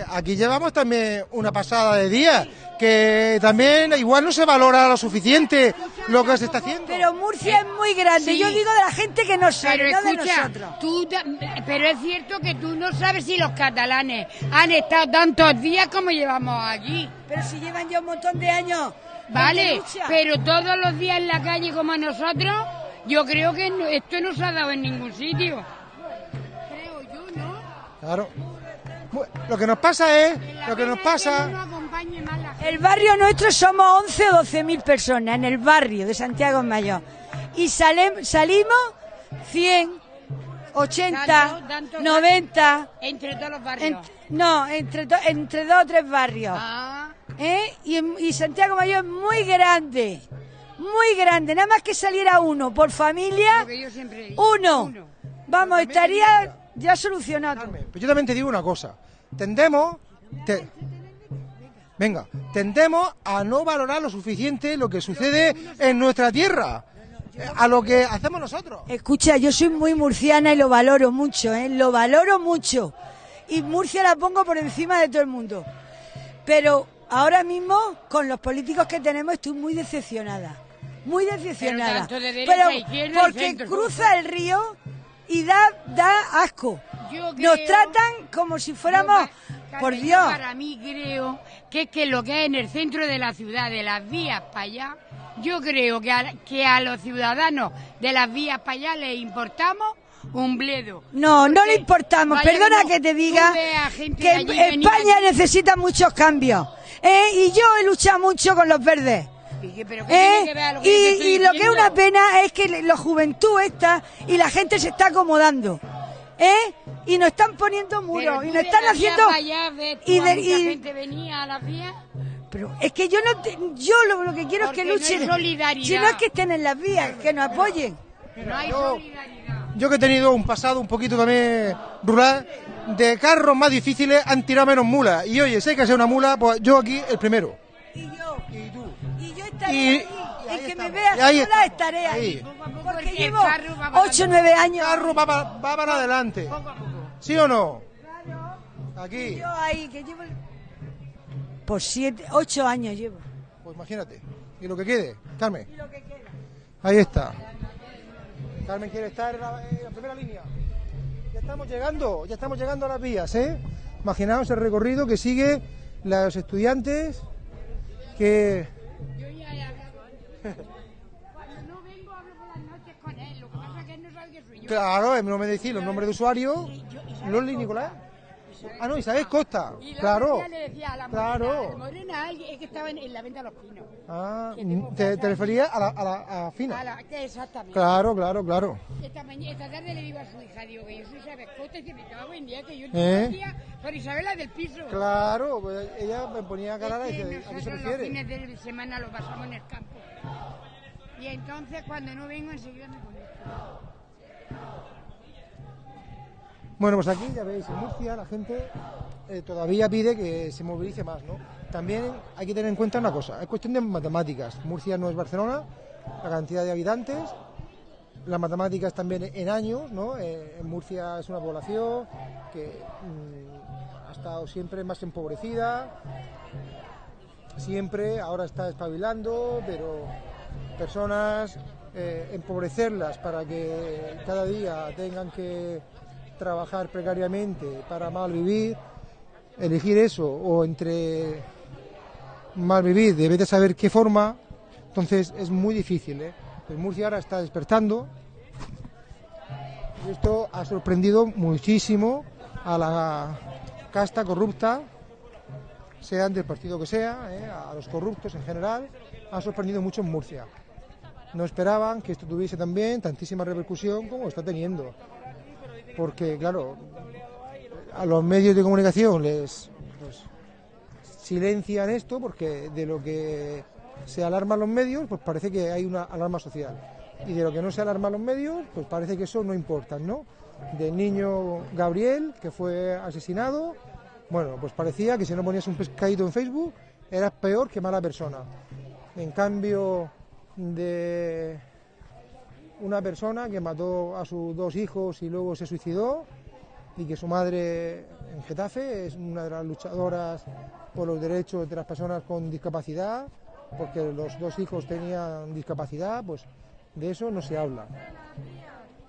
aquí llevamos también una pasada de día, que también igual no se valora lo suficiente lo que se está haciendo. Pero Murcia es muy grande, yo digo de la gente que no sabe, no de nosotros. pero es cierto que tú no sabes si los catalanes han estado tantos días como llevamos aquí. Pero si llevan ya un montón de años. Vale, pero todos los días en la calle como nosotros, yo creo que esto no se ha dado en ningún sitio. Creo yo, ¿no? Claro. Lo que nos pasa es, lo que nos pasa... El barrio nuestro somos 11 o 12 mil personas en el barrio de Santiago Mayor. Y salimos 100, 80, 90... Entre todos los barrios. no, entre, entre dos o tres barrios. Ah. ¿Eh? Y, Santiago Mayor es muy grande. Muy grande. Nada más que saliera uno por familia. uno. Vamos, estaría ya solucionado. Pues yo también te digo una cosa tendemos, venga, tendemos a no valorar lo suficiente lo que sucede en nuestra tierra, a lo que hacemos nosotros. Escucha, yo soy muy murciana y lo valoro mucho, ¿eh? lo valoro mucho. Y Murcia la pongo por encima de todo el mundo. Pero ahora mismo, con los políticos que tenemos, estoy muy decepcionada. Muy decepcionada. Pero, porque cruza el río y da, da asco. Nos tratan como si fuéramos, por Dios. Para mí creo que es que lo que es en el centro de la ciudad, de las vías para allá, yo creo que a, que a los ciudadanos de las vías para allá les importamos un bledo. No, no le importamos. Perdona no, que te diga que España necesita muchos cambios. ¿eh? Y yo he luchado mucho con los verdes. Dije, pero ¿qué ¿eh? tiene que ver a lo que yo te Y, estoy y lo que es una pena es que la juventud está y la gente se está acomodando. ¿eh? Y nos están poniendo muros y nos están haciendo... allá ves y a de- mucha y- gente venía a la vía. Pero es que yo no te- yo lo, lo que quiero Porque es no que luchen. solidaridad. si no es que estén en las vías, que nos apoyen. No hay yo- solidaridad. Yo que he tenido un pasado un poquito también rural, de carros más difíciles han tirado menos mulas. Y oye, si hay que ser una mula, pues yo aquí el primero. Y yo, Y tú. Y El ahí que me estamos. vea Y ahí sola estamos. estaré ahí. Porque el llevo carro va para 8 o 9 El años. carro va, va para adelante. Poco a poco. ¿Sí o no? Aquí. Yo ahí, que llevo... Por 7, 8 años llevo. Pues imagínate. Y lo que quede, Carmen. Y lo que queda. Ahí está. Carmen quiere estar en la, en la primera línea. Ya estamos llegando, ya estamos llegando a las vías, ¿eh? Imaginaos el recorrido que sigue los estudiantes que... Yo ya he hablado. Cuando no vengo hablo por las noches con él. Lo que pasa es que él no sabe que soy yo. Claro, no me decís los nombres de usuario. Loli Nicolás. Ah, no, Isabel Costa. Y la Claro. le decía a la morena, Claro. morena alguien- es que estaba en, en la venta de los pinos. Ah, te, te referías a la, a la a Fina. A la, que exactamente. Claro, claro, claro. Esta, mañana, esta tarde le digo a su hija, digo que yo soy Isabel Costa y que me cago en día que yo ¿Eh? decía por Isabela del piso. Claro, pues ella me ponía cara y Es que dice, ¿a qué se los fines de semana los pasamos en el campo. Y entonces cuando no vengo enseguida me conecto. Bueno, pues aquí ya veis, en Murcia la gente eh, todavía pide que se movilice más, ¿no? También hay que tener en cuenta una cosa, es cuestión de matemáticas. Murcia no es Barcelona, la cantidad de habitantes, las matemáticas también en años, ¿no? Eh, en Murcia es una población que mm, ha estado siempre más empobrecida, siempre, ahora está espabilando, pero personas, eh, empobrecerlas para que cada día tengan que trabajar precariamente para mal vivir, elegir eso o entre mal vivir, debes de saber qué forma, entonces es muy difícil. ¿eh? Pues Murcia ahora está despertando y esto ha sorprendido muchísimo a la casta corrupta, sean del partido que sea, ¿eh? a los corruptos en general, ha sorprendido mucho en Murcia. No esperaban que esto tuviese también tantísima repercusión como está teniendo porque claro, a los medios de comunicación les silencian esto porque de lo que se alarman los medios, pues parece que hay una alarma social. Y de lo que no se alarman los medios, pues parece que eso no importa, ¿no? Del niño Gabriel, que fue asesinado, bueno, pues parecía que si no ponías un pescadito en Facebook, eras peor que mala persona. En cambio de una persona que mató a sus dos hijos y luego se suicidó y que su madre en Getafe es una de las luchadoras por los derechos de las personas con discapacidad, porque los dos hijos tenían discapacidad, pues de eso no se habla.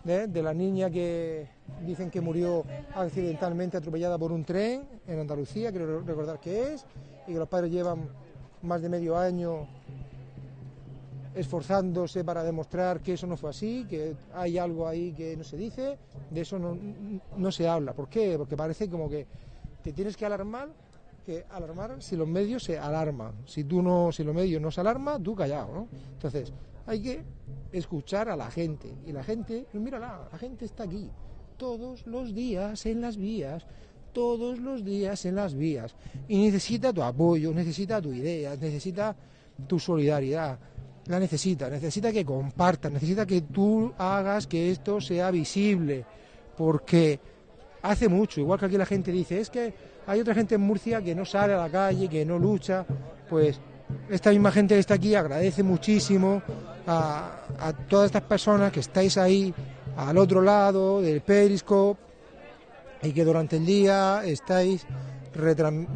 ¿Eh? De la niña que dicen que murió accidentalmente atropellada por un tren en Andalucía, quiero recordar que es, y que los padres llevan más de medio año esforzándose para demostrar que eso no fue así, que hay algo ahí que no se dice, de eso no, se habla. ¿Por qué? Porque parece como que te tienes que alarmar, que alarmar si los medios se alarman. Si tú no, si los medios no se alarman, tú callado, ¿no? Entonces, hay que escuchar a la gente. Y la gente, pues mírala, la gente está aquí, todos los días en las vías, todos los días en las vías. Y necesita tu apoyo, necesita tu idea, necesita tu solidaridad la necesita, necesita que compartas, necesita que tú hagas que esto sea visible, porque hace mucho, igual que aquí la gente dice, es que hay otra gente en Murcia que no sale a la calle, que no lucha, pues esta misma gente que está aquí agradece muchísimo a, todas estas personas que estáis ahí al otro lado del Periscope y que durante el día estáis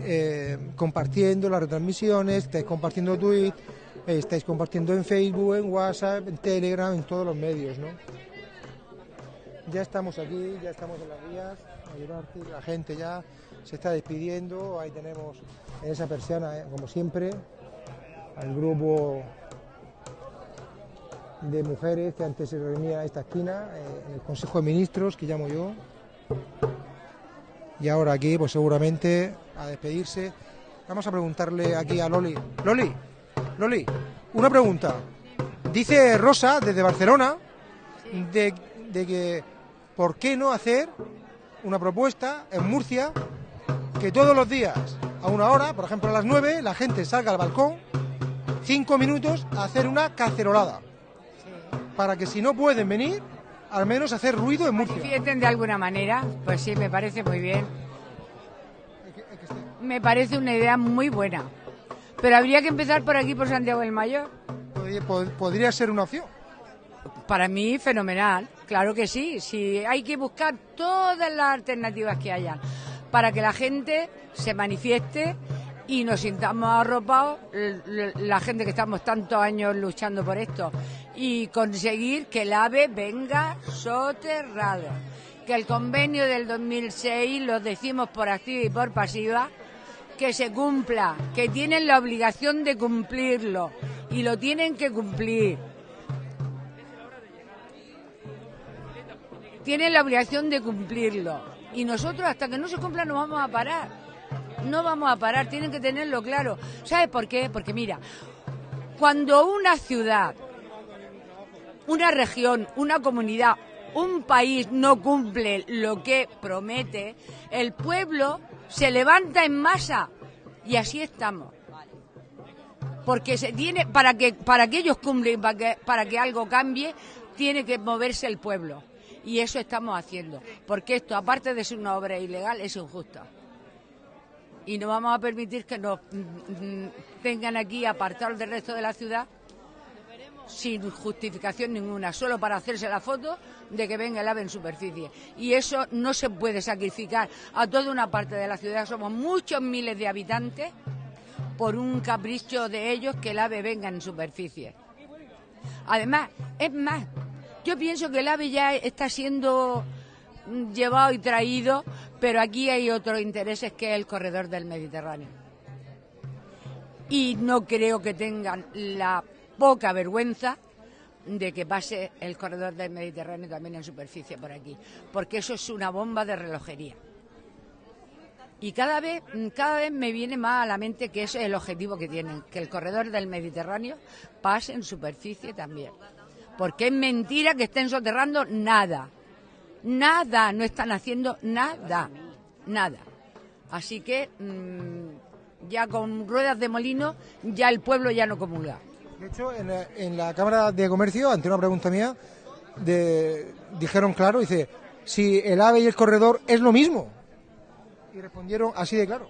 eh, compartiendo las retransmisiones, estáis compartiendo tweets, estáis compartiendo en Facebook, en WhatsApp, en Telegram, en todos los medios, ¿no? Ya estamos aquí, ya estamos en las vías, la gente ya se está despidiendo, ahí tenemos en esa persiana, eh, como siempre, al grupo de mujeres que antes se reunía en esta esquina, eh, en el Consejo de Ministros, que llamo yo. Y ahora aquí, pues seguramente a despedirse. Vamos a preguntarle aquí a Loli. Loli, Loli, una pregunta. Dice Rosa, desde Barcelona, de, de que ¿por qué no hacer una propuesta en Murcia que todos los días, a una hora, por ejemplo a las 9, la gente salga al balcón, cinco minutos, a hacer una cacerolada? Para que si no pueden venir, al menos hacer ruido en Murcia. Manifiesten de alguna manera, pues sí, me parece muy bien. Me parece una idea muy buena. Pero habría que empezar por aquí, por Santiago del Mayor. Podría, pod- podría ser una opción. Para mí, fenomenal. Claro que sí. sí. Hay que buscar todas las alternativas que hayan para que la gente se manifieste y nos sintamos arropados, la gente que estamos tantos años luchando por esto, y conseguir que el AVE venga soterrado. Que el convenio del 2006, lo decimos por activa y por pasiva, que se cumpla, que tienen la obligación de cumplirlo y lo tienen que cumplir. Tienen la obligación de cumplirlo y nosotros hasta que no se cumpla no vamos a parar. No vamos a parar, tienen que tenerlo claro. ¿Sabes por qué? Porque mira, cuando una ciudad, una región, una comunidad, un país no cumple lo que promete, el pueblo se levanta en masa y así estamos. Porque se tiene para que para que ellos cumplen, para que para que algo cambie, tiene que moverse el pueblo. Y eso estamos haciendo, porque esto aparte de ser una obra ilegal es injusta. Y no vamos a permitir que nos mm, mm, tengan aquí apartados del resto de la ciudad sin justificación ninguna, solo para hacerse la foto de que venga el ave en superficie. Y eso no se puede sacrificar a toda una parte de la ciudad, somos muchos miles de habitantes, por un capricho de ellos que el ave venga en superficie. Además, es más, yo pienso que el ave ya está siendo llevado y traído, pero aquí hay otros intereses que es el corredor del Mediterráneo y no creo que tengan la poca vergüenza de que pase el corredor del Mediterráneo también en superficie por aquí, porque eso es una bomba de relojería. Y cada vez, cada vez me viene más a la mente que es el objetivo que tienen, que el corredor del Mediterráneo pase en superficie también. Porque es mentira que estén soterrando nada. Nada, no están haciendo nada. Nada. Así que mm, ya con ruedas de molino, ya el pueblo ya no comulga. De hecho, en la, en la Cámara de Comercio, ante una pregunta mía, de- dijeron claro, dice, si el AVE y el corredor es lo mismo. Y respondieron así de claro.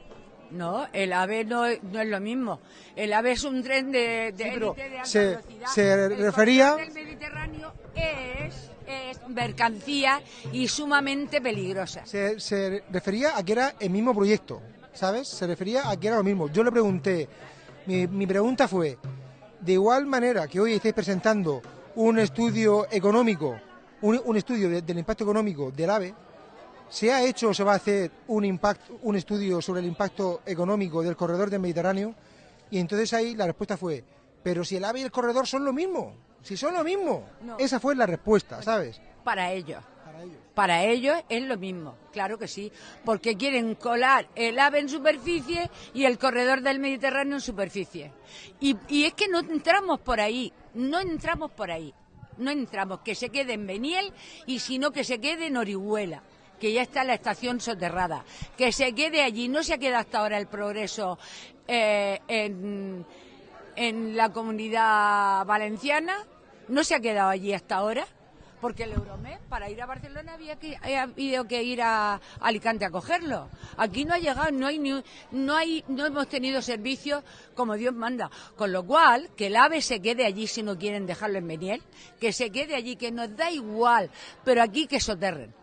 No, el AVE no, es- no es lo mismo. El AVE es un tren de, de Sí, pero élite de alta se- velocidad. se El refería- del Mediterráneo es, es mercancía y sumamente peligrosa. Se, se refería a que era el mismo proyecto, ¿sabes? Se refería a que era lo mismo. Yo le pregunté, mi, mi pregunta fue, de igual manera que hoy estáis presentando un estudio económico, un, un estudio de- del impacto económico del AVE, ¿se ha hecho o se va a hacer un, impacto, un estudio sobre el impacto económico del corredor del Mediterráneo? Y entonces ahí la respuesta fue, pero si el AVE y el corredor son lo mismo, si son lo mismo. No. Esa fue la respuesta, ¿sabes? Para ellos. Para ellos. Es lo mismo, claro que sí, porque quieren colar el AVE en superficie y el corredor del Mediterráneo en superficie. Y, es que no entramos por ahí, no entramos por ahí, no entramos, que se quede en Beniel y si no que se quede en Orihuela que ya está la estación soterrada, que se quede allí, no se ha quedado hasta ahora el progreso eh, en la comunidad valenciana, no se ha quedado allí hasta ahora, porque el Euromed para ir a Barcelona había que había habido que ir a Alicante a cogerlo. Aquí no ha llegado, no hay ni, no hay no hemos tenido servicios como Dios manda, con lo cual que el AVE se quede allí si no quieren dejarlo en Beniel, que se quede allí, que nos da igual, pero aquí que soterren.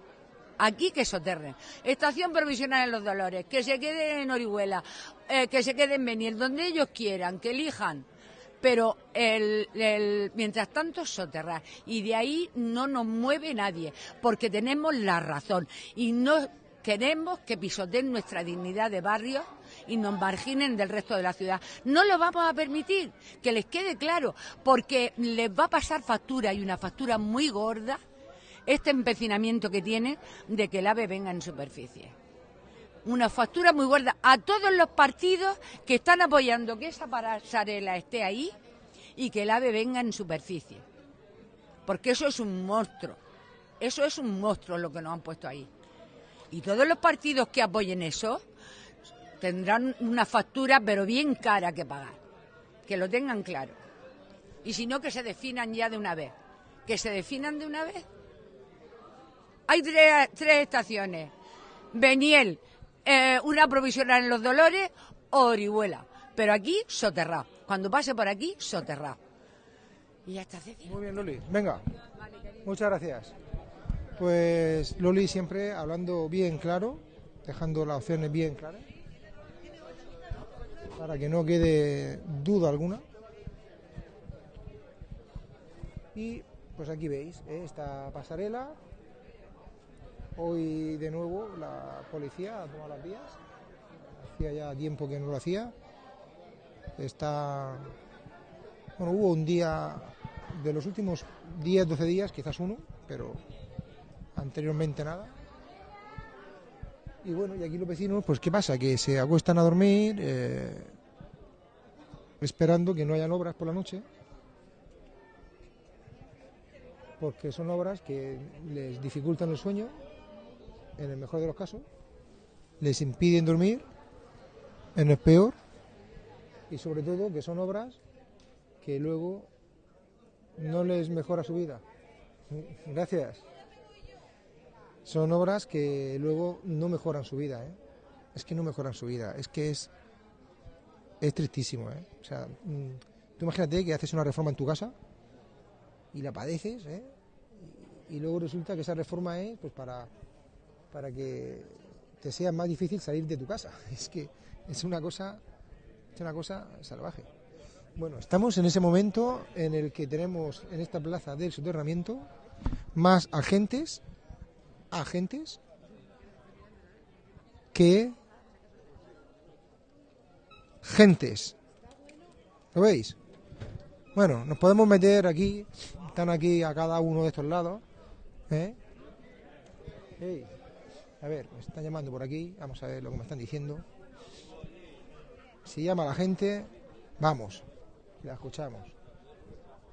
Aquí que soterren. Estación provisional en Los Dolores, que se quede en Orihuela, eh, que se quede en Beniel, donde ellos quieran, que elijan pero el, mientras tanto soterrar y de ahí no nos mueve nadie porque tenemos la razón y no queremos que pisoteen nuestra dignidad de barrio y nos marginen del resto de la ciudad. No lo vamos a permitir, que les quede claro, porque les va a pasar factura y una factura muy gorda este empecinamiento que tiene de que el AVE venga en superficie. Una factura muy gorda a todos los partidos que están apoyando que esa pasarela esté ahí y que el AVE venga en superficie. Porque eso es un monstruo. Eso es un monstruo lo que nos han puesto ahí. Y todos los partidos que apoyen eso tendrán una factura, pero bien cara que pagar. Que lo tengan claro. Y si no, que se definan ya de una vez. Que se definan de una vez. Hay tres, tres estaciones. Beniel, eh, una provisional en Los Dolores o Orihuela. Pero aquí, soterrado. Cuando pase por aquí, soterrado. Y ya está, Ceci. Muy bien, Loli. Venga. Muchas gracias. Pues Loli siempre hablando bien claro, dejando las opciones bien claras, para que no quede duda alguna. Y pues aquí veis ¿eh? esta pasarela. Hoy de nuevo la policía ha tomado las vías. Hacía ya tiempo que no lo hacía. Está. Bueno, hubo un día de los últimos 10, 12 días, quizás uno, pero anteriormente nada. Y bueno, y aquí los vecinos, pues ¿qué pasa? Que se acuestan a dormir eh, esperando que no hayan obras por la noche, porque son obras que les dificultan el sueño, en el mejor de los casos, les impiden dormir, en el peor, y sobre todo que son obras que luego no les mejora su vida. Gracias. Son obras que luego no mejoran su vida, ¿eh? Es que no mejoran su vida, es que es es tristísimo, ¿eh? O sea, mm, tú imagínate que haces una reforma en tu casa y la padeces, ¿eh? Y, y luego resulta que esa reforma es pues para para que te sea más difícil salir de tu casa. Es que es una cosa es una cosa salvaje. Bueno, estamos en ese momento en el que tenemos en esta plaza del soterramiento más agentes, agentes que gentes. ¿Lo veis? Bueno, nos podemos meter aquí, están aquí a cada uno de estos lados. ¿eh? A ver, me están llamando por aquí, vamos a ver lo que me están diciendo. Si llama la gente, vamos, la escuchamos.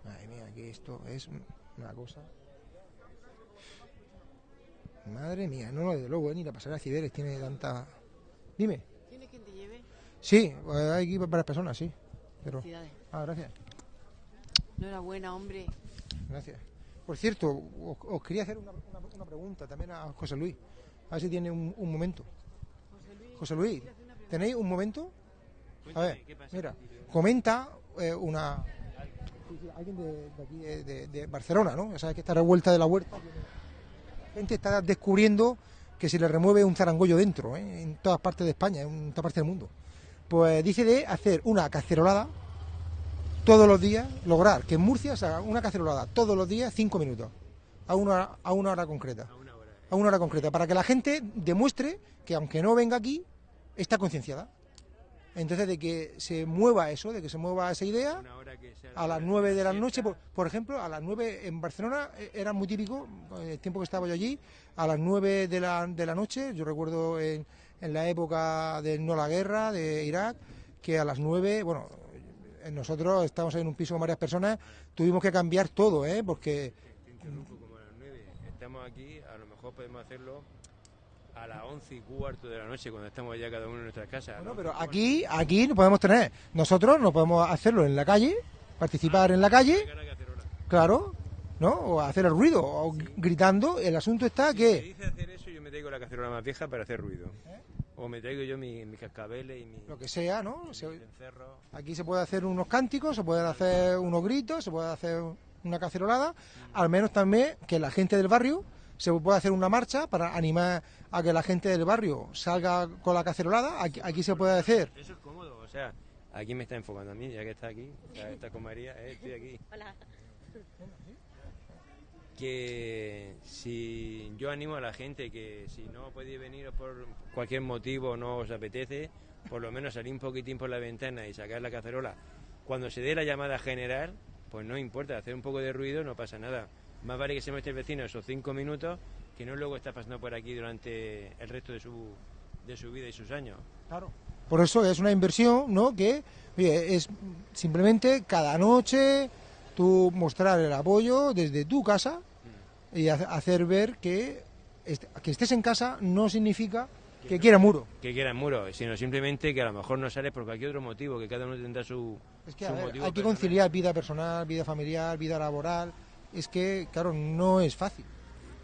Madre mía, que esto es una cosa. Madre mía, no, desde luego, ¿eh? ni la pasarela de Cibeles tiene tanta. Dime. ¿Tiene quien te lleve? Sí, pues hay aquí varias personas, sí. Pero... Felicidades. Ah, gracias. Enhorabuena, hombre. Gracias. Por cierto, os, os quería hacer una, una- una pregunta también a José Luis. A ver si tiene un, momento. José Luis, ¿tenéis un momento? A ver, mira, comenta eh, una... Alguien de, aquí, de, de- Barcelona, ¿no? Ya sabes que esta revuelta de la huerta... La gente está descubriendo que se le remueve un zarangollo dentro, ¿eh? en todas partes de España, en todas partes del mundo. Pues dice de hacer una cacerolada todos los días, lograr que en Murcia se haga una cacerolada todos los días, cinco minutos, a una, a una hora concreta. A una hora concreta, para que la gente demuestre que aunque no venga aquí, está concienciada. Entonces, de que se mueva eso, de que se mueva esa idea, a las 9 de la noche, por, por ejemplo, a las 9 en Barcelona eh, era muy típico, el tiempo que estaba yo allí, a las 9 de la, de la noche, yo recuerdo en, en la época de no la guerra, de Irak, que a las 9, bueno, nosotros estamos en un piso con varias personas, tuvimos que cambiar todo, ¿eh? porque interrumpo como a las 9. Estamos aquí, a lo mejor podemos hacerlo a las 11 y cuarto de la noche cuando estamos ya cada uno en nuestras casas. Bueno, ¿no? pero aquí, aquí no podemos tener. Nosotros no podemos hacerlo en la calle, participar en la calle, claro, ¿no? O hacer el ruido, o gritando. El asunto está Si que, dice hacer eso, yo me traigo la cacerola más vieja para hacer ruido. O me traigo yo mi- mis cascabeles y mi, lo que sea, ¿no? Se- mis aquí se puede hacer unos cánticos, se pueden hacer unos gritos, se puede hacer una cacerolada. Al menos también que la gente del barrio se puede hacer una marcha para animar a que la gente del barrio salga con la cacerolada. Aquí, aquí se puede hacer. Eso es cómodo, o sea, aquí me está enfocando a mí, ya que está aquí, ya está con María, eh, estoy aquí. Hola. que si yo animo a la gente que si no podéis venir por cualquier motivo no os apetece, por lo menos salir un poquitín por la ventana y sacar la cacerola, cuando se dé la llamada general, pues no importa, hacer un poco de ruido no pasa nada. Más vale que se muestre el vecino esos cinco minutos que no luego está pasando por aquí durante el resto de su, de su vida y sus años. Claro. Por eso es una inversión, ¿no? Que oye, es simplemente cada noche tú mostrar el apoyo desde tu casa y ha- hacer ver que, que estés en casa no significa que quiera muro. Que quieran muro, sino simplemente que a lo mejor no sale por cualquier otro motivo, que cada uno tendrá su, Es que su a ver, motivo hay que personal. conciliar vida personal, vida familiar, vida laboral. Es que, claro, no es fácil.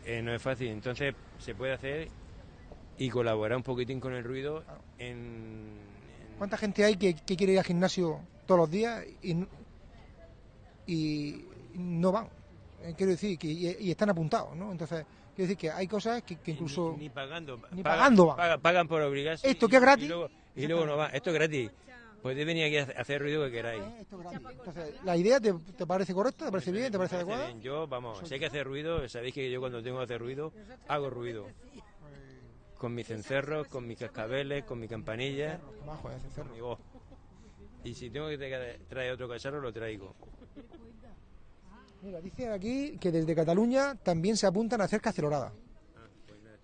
Eh, no es fácil, entonces se puede hacer y colaborar un poquitín con el ruido en... en- ¿Cuánta gente hay que, que quiere ir al gimnasio todos los días y, y no van? Eh, quiero decir, que y, y están apuntados, ¿no? Entonces, quiero decir que hay cosas que, que incluso... Ni, ni pagando. Ni pagan- pagando pagan, pagan por obligarse. Esto que es gratis. Y luego, y luego no va. Esto es gratis. Podéis venir aquí a hacer- ruido que queráis. Eh, esto es gratis. Entonces, ¿la idea te, te parece correcta? ¿Te parece bien? ¿Te parece adecuada? bien. Yo, vamos, si hay que hacer ruido, sabéis que yo cuando tengo que hacer ruido, hago ruido. Con mis cencerros, con mis cascabeles, con mi campanilla, con mi voz. Y si tengo que tra- traer otro cacharro, lo traigo. Mira, dice aquí que desde Cataluña también se apuntan a hacer cacerolada.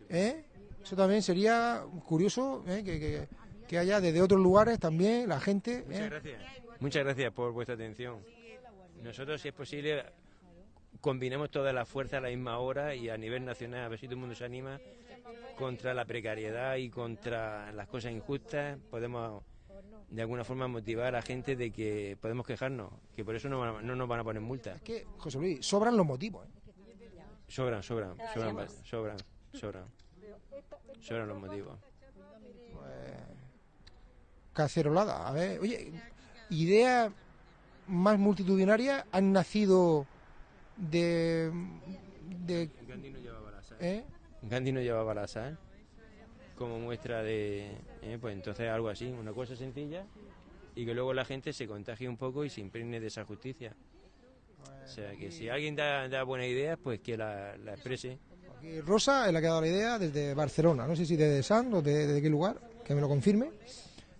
¿Eh? Eso también sería curioso, ¿eh? que, que- que haya desde otros lugares también la gente... Muchas ¿eh? gracias. Muchas gracias por vuestra atención. Nosotros, si es posible, combinamos toda la fuerza a la misma hora y a nivel nacional, a ver si todo el mundo se anima contra la precariedad y contra las cosas injustas. Podemos, de alguna forma, motivar a la gente de que podemos quejarnos, que por eso no, van a- no nos van a poner multas. Es que, José Luis, sobran los motivos. ¿eh? Sobran, sobran, sobran, sobran, sobran. Sobran los motivos. Cacerolada, a ver, oye, ideas más multitudinarias han nacido de... de Gandhi no llevaba la sal. ¿eh? Gandhi no llevaba la sal como muestra de, eh, pues entonces algo así, una cosa sencilla y que luego la gente se contagie un poco y se impregne de esa justicia. O sea, que si alguien da, da buena idea, pues que la, la exprese. Aquí Rosa es la que ha dado la idea desde Barcelona, no sé si desde San o de, de qué lugar, que me lo confirme,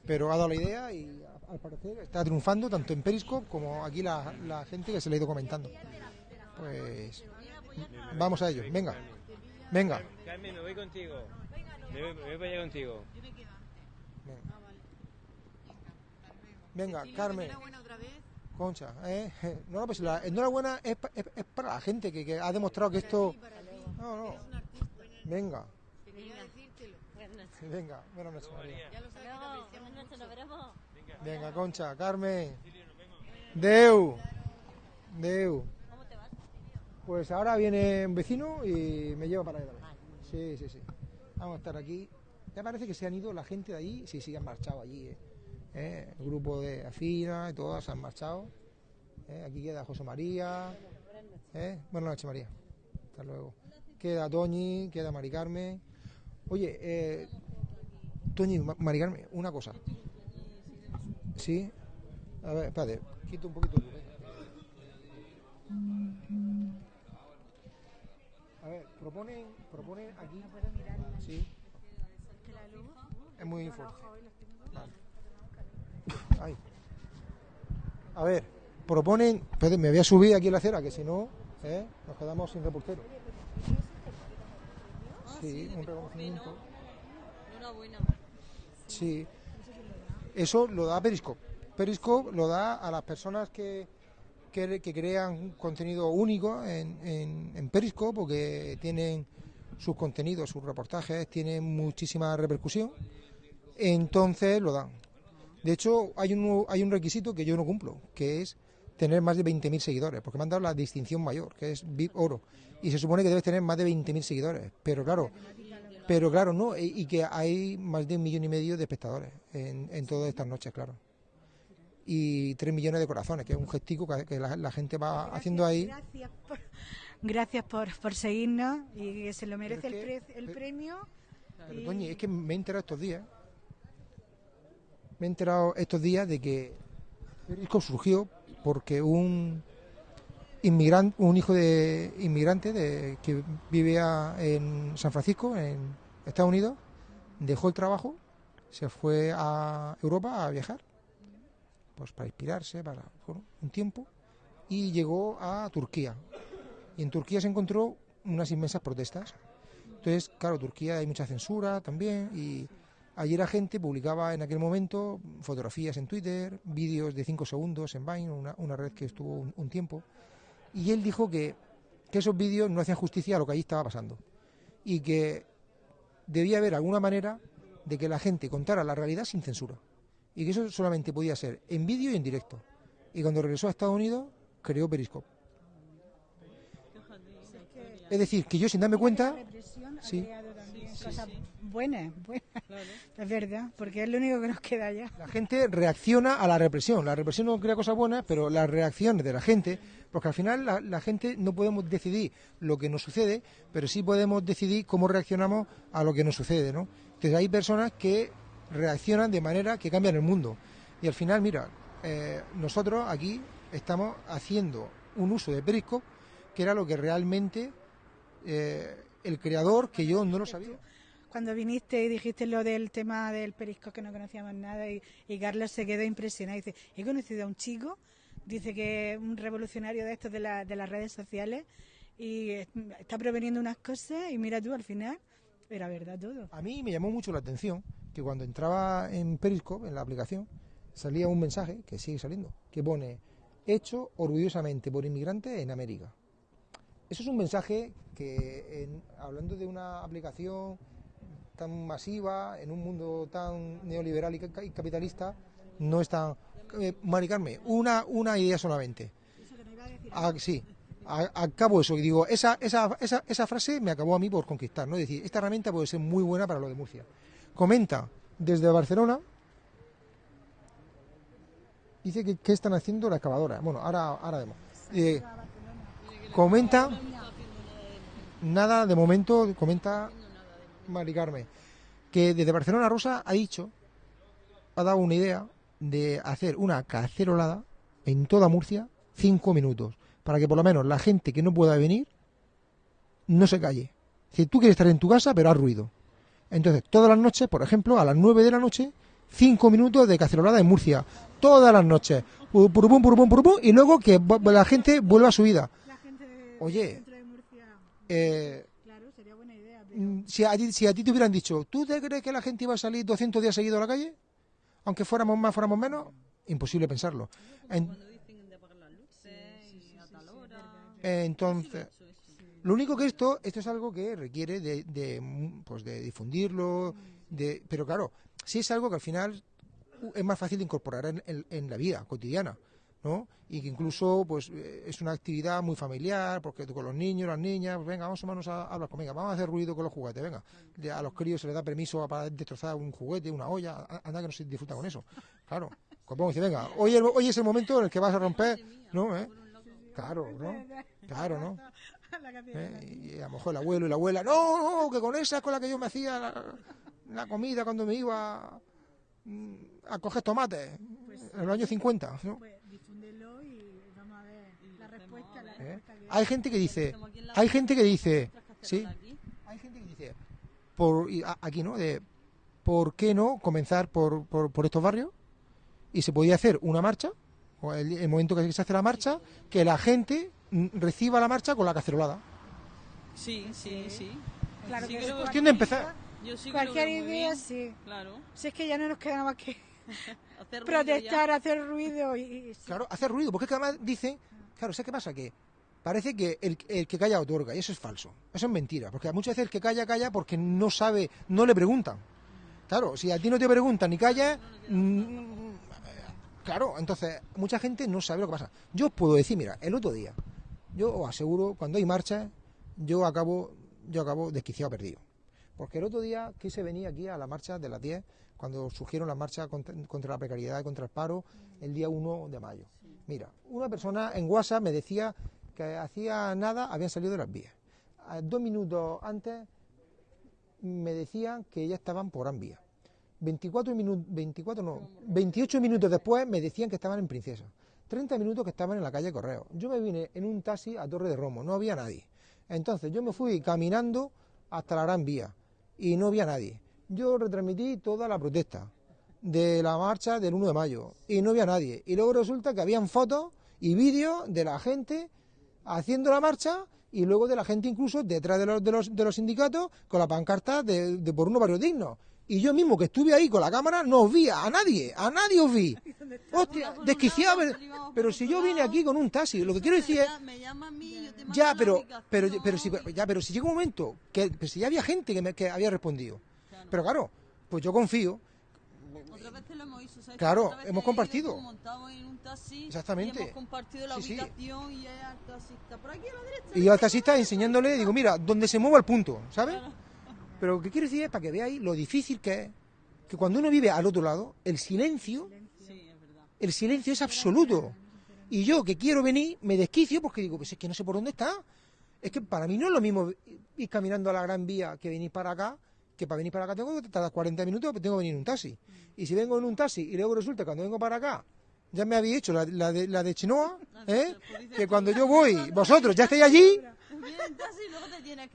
pero ha dado la idea y al parecer está triunfando tanto en Periscope como aquí la, la gente que se le ha ido comentando. Pues vamos a ello, venga, venga. Carmen, me voy contigo. Me voy, me para allá contigo. Venga, Carmen. Concha, ¿eh? No, no, pues la enhorabuena es, pa- es- es para la gente que, que ha demostrado que esto... No, no. Venga. Venga, buenas noches, María. Venga, Concha, Carmen. Deu. Deu. Pues ahora viene un vecino y me lleva para allá. Sí, sí, sí. Vamos a estar aquí. Ya parece que se han ido la gente de allí. Sí, sí, han marchado allí. ¿eh? ¿Eh? El grupo de Afina y todas se han marchado. ¿eh? Aquí queda José María. Buenas noches, María. Hasta luego. Queda Toñi, queda Mari Carmen. Oye, Toñi, Ma- Mari Carmen, una cosa. ¿Sí? A ver, espérate, quito un poquito. el. A ver, proponen, proponen aquí. Sí. Es muy fuerte. Vale. Ay. A ver, proponen. Espérate, me voy a subir aquí en la acera, que si no, ¿eh? nos quedamos sin reportero. Sí, un reconocimiento. Sí. Eso lo da Periscope. Periscope lo da a las personas que, que, que crean un contenido único en, en, en Periscope o que tienen sus contenidos, sus reportajes, tienen muchísima repercusión. Entonces lo dan. De hecho, hay un, hay un requisito que yo no cumplo, que es tener más de 20.000 seguidores, porque me han dado la distinción mayor, que es VIP Oro. Y se supone que debes tener más de 20.000 seguidores. Pero claro, pero claro, no, y, y que hay más de un millón y medio de espectadores en, en todas estas noches, claro. Y tres millones de corazones, que es un gestico que, la, la gente va haciendo ahí. Gracias por, gracias por, por seguirnos y que se lo merece el, pre- el pero- premio. Pero, y- es que me he enterado estos días. Me he enterado estos días de que Periscope surgió porque un inmigrante, un hijo de inmigrante de, que vivía en San Francisco, en Estados Unidos, dejó el trabajo se fue a Europa a viajar, pues para inspirarse, para bueno, un tiempo, y llegó a Turquía. Y en Turquía se encontró unas inmensas protestas. Entonces, claro, Turquía hay mucha censura también y ayer la gente publicaba en aquel momento fotografías en Twitter, vídeos de 5 segundos en Vine, una, una red que estuvo un, un tiempo, y él dijo que, que esos vídeos no hacían justicia a lo que allí estaba pasando y que debía haber alguna manera de que la gente contara la realidad sin censura y que eso solamente podía ser en vídeo y en directo. Y cuando regresó a Estados Unidos, creó Periscope. Es decir, que yo sin darme cuenta, sí. buenas, buenas. Es verdad, porque es lo único que nos queda ya. la gente reacciona a la represión. La represión no crea cosas buenas, pero las reacciones de la gente, porque al final la, la gente no podemos decidir lo que nos sucede, pero sí podemos decidir cómo reaccionamos a lo que nos sucede, ¿no? Entonces hay personas que reaccionan de manera que cambian el mundo. Y al final, mira, eh, nosotros aquí estamos haciendo un uso de Periscope que era lo que realmente eh, el creador, que yo no lo sabía. Cuando viniste y dijiste lo del tema del perisco que no conocíamos nada y, y Carlos se quedó impresionado. Dice, he conocido a un chico, dice que es un revolucionario de estos de, la- de las redes sociales y está proveniendo unas cosas y mira tú, al final era verdad todo. A mí me llamó mucho la atención que cuando entraba en Periscope, en la aplicación, salía un mensaje, que sigue saliendo, que pone, hecho orgullosamente por inmigrantes en América. Eso es un mensaje que, en- hablando de una aplicación tan masiva, en un mundo tan neoliberal y ca- y capitalista, no es tan... Eh, Mari Carmen, una, una idea solamente. Ah, sí, a- acabo eso y digo, esa, esa, esa, esa frase me acabó a mí por conquistar, ¿no? Es decir, esta herramienta puede ser muy buena para lo de Murcia. Comenta desde Barcelona, dice que, que están haciendo la excavadora. Bueno, ahora, ahora vemos. Eh, comenta, nada de momento, comenta Mari Carmen, que desde Barcelona Rosa ha dicho, ha dado una idea de hacer una cacerolada en toda Murcia, cinco minutos, para que por lo menos la gente que no pueda venir no se calle. Si tú quieres estar en tu casa, pero haz ruido. Entonces, todas las noches, por ejemplo, a las 9 de la noche, 5 minutos de cacerolada en Murcia. Todas las noches. Pu- Purupum, purupum, purupum, y luego que la gente vuelva a su vida. Oye. centro de Murcia, Eh, claro, sería buena idea. pero- mm, si, a ti, si a ti te hubieran dicho, ¿tú te crees que la gente iba a salir 200 días seguidos a la calle? Aunque fuéramos más, fuéramos menos, imposible pensarlo. En- Entonces, lo único que esto, esto es algo que requiere de, de, mm, pues de difundirlo, de, pero claro, sí es algo que al final uh, es más fácil de incorporar en, en- en la vida cotidiana, ¿no? Y que incluso, pues, eh, es una actividad muy familiar, porque tú con los niños, las niñas, pues venga, vamos a manos a, hablar con, venga, vamos a hacer ruido con los juguetes, venga. A los críos se les da permiso para destrozar un juguete, una olla, anda que no se disfruta con eso. Claro, como dice, venga, hoy, el- hoy es el momento en el que vas a romper, ¿no? ¿Eh? Claro, ¿no? Claro, ¿no? ¿Eh? Y a lo mejor el abuelo y la abuela, no, no, que con esa es con la que yo me hacía la, la comida cuando me iba mm, a coger tomates en los años 50. ¿no? Pues difúndelo y vamos a ver la respuesta. La ¿Eh? respuesta que- Hay gente que dice, hay gente que dice, sí, hay gente que dice, por, y a- aquí no, de, ¿por qué no comenzar por, por, por estos barrios? Y se podía hacer una marcha, o el, el momento que se hace la marcha, que la gente reciba la marcha con la cacerolada. Sí, sí, sí. Claro Sí que lo- Cuestión de empezar. Yo sí Cualquier idea, sí. Claro. Si es que ya no nos queda más que Hacer protestar, ya. hacer ruido y... y- sí. Claro, hacer ruido, porque es que además dicen, claro, ¿sabes qué pasa? Que parece que el, el que calla otorga, y eso es falso, eso es mentira, porque muchas veces el que calla, calla porque no sabe, no le preguntan. Claro, si a ti no te preguntan ni callas, mm, claro, entonces mucha gente no sabe lo que pasa. Yo os puedo decir, mira, el otro día, yo os aseguro, cuando hay marchas, yo acabo, yo acabo desquiciado perdido. Porque el otro día quise venir aquí a la marcha de las 10, cuando surgieron las marchas contra, contra la precariedad y contra el paro, el día 1 de mayo. Mira, una persona en WhatsApp me decía que hacía nada habían salido de las vías. Dos minutos antes me decían que ya estaban por Gran Vía. 24 minutos, 24 no, 28 minutos después me decían que estaban en Princesa. 30 minutos que estaban en la calle Correo. Yo me vine en un taxi a Torre de Romo, no había nadie. Entonces yo me fui caminando hasta la Gran Vía y no había nadie. yo retransmití toda la protesta de la marcha del 1 de mayo y no había nadie. Y luego resulta que habían fotos y vídeos de la gente haciendo la marcha y luego de la gente incluso detrás de los, de los, de los sindicatos con la pancarta de, de por unos barrios dignos. Y yo mismo que estuve ahí con la cámara no os vi a nadie, a nadie os vi. Hostia, desquiciado. pero- Pero si yo vine aquí con un taxi, lo que quiero decir es... Ya, pero, pero, pero, si, ya, pero si llega un momento que pero si ya había gente que, me, que había respondido. Pero claro, pues yo confío. Otra vez te lo hemos hecho, ¿sabes? Claro, hemos he ido compartido. Taxi Exactamente. Y hemos compartido la Sí, sí. ubicación y ya el taxista. Por aquí a la derecha. Y yo al taxista enseñándole, digo, mira, donde se mueva el punto, ¿sabes? Pero lo que quiero decir es para que veáis lo difícil que es que cuando uno vive al otro lado, el silencio, el silencio es absoluto. Y yo que quiero venir, me desquicio porque digo, pues es que no sé por dónde está. Es que para mí no es lo mismo ir caminando a la Gran Vía que venir para acá, que para venir para acá tengo que tardar 40 minutos, pero tengo que venir en un taxi. Y si vengo en un taxi y luego resulta que cuando vengo para acá, ya me habéis hecho la, la de, la de Chenoa, ¿eh? que cuando yo voy, vosotros ya estáis allí,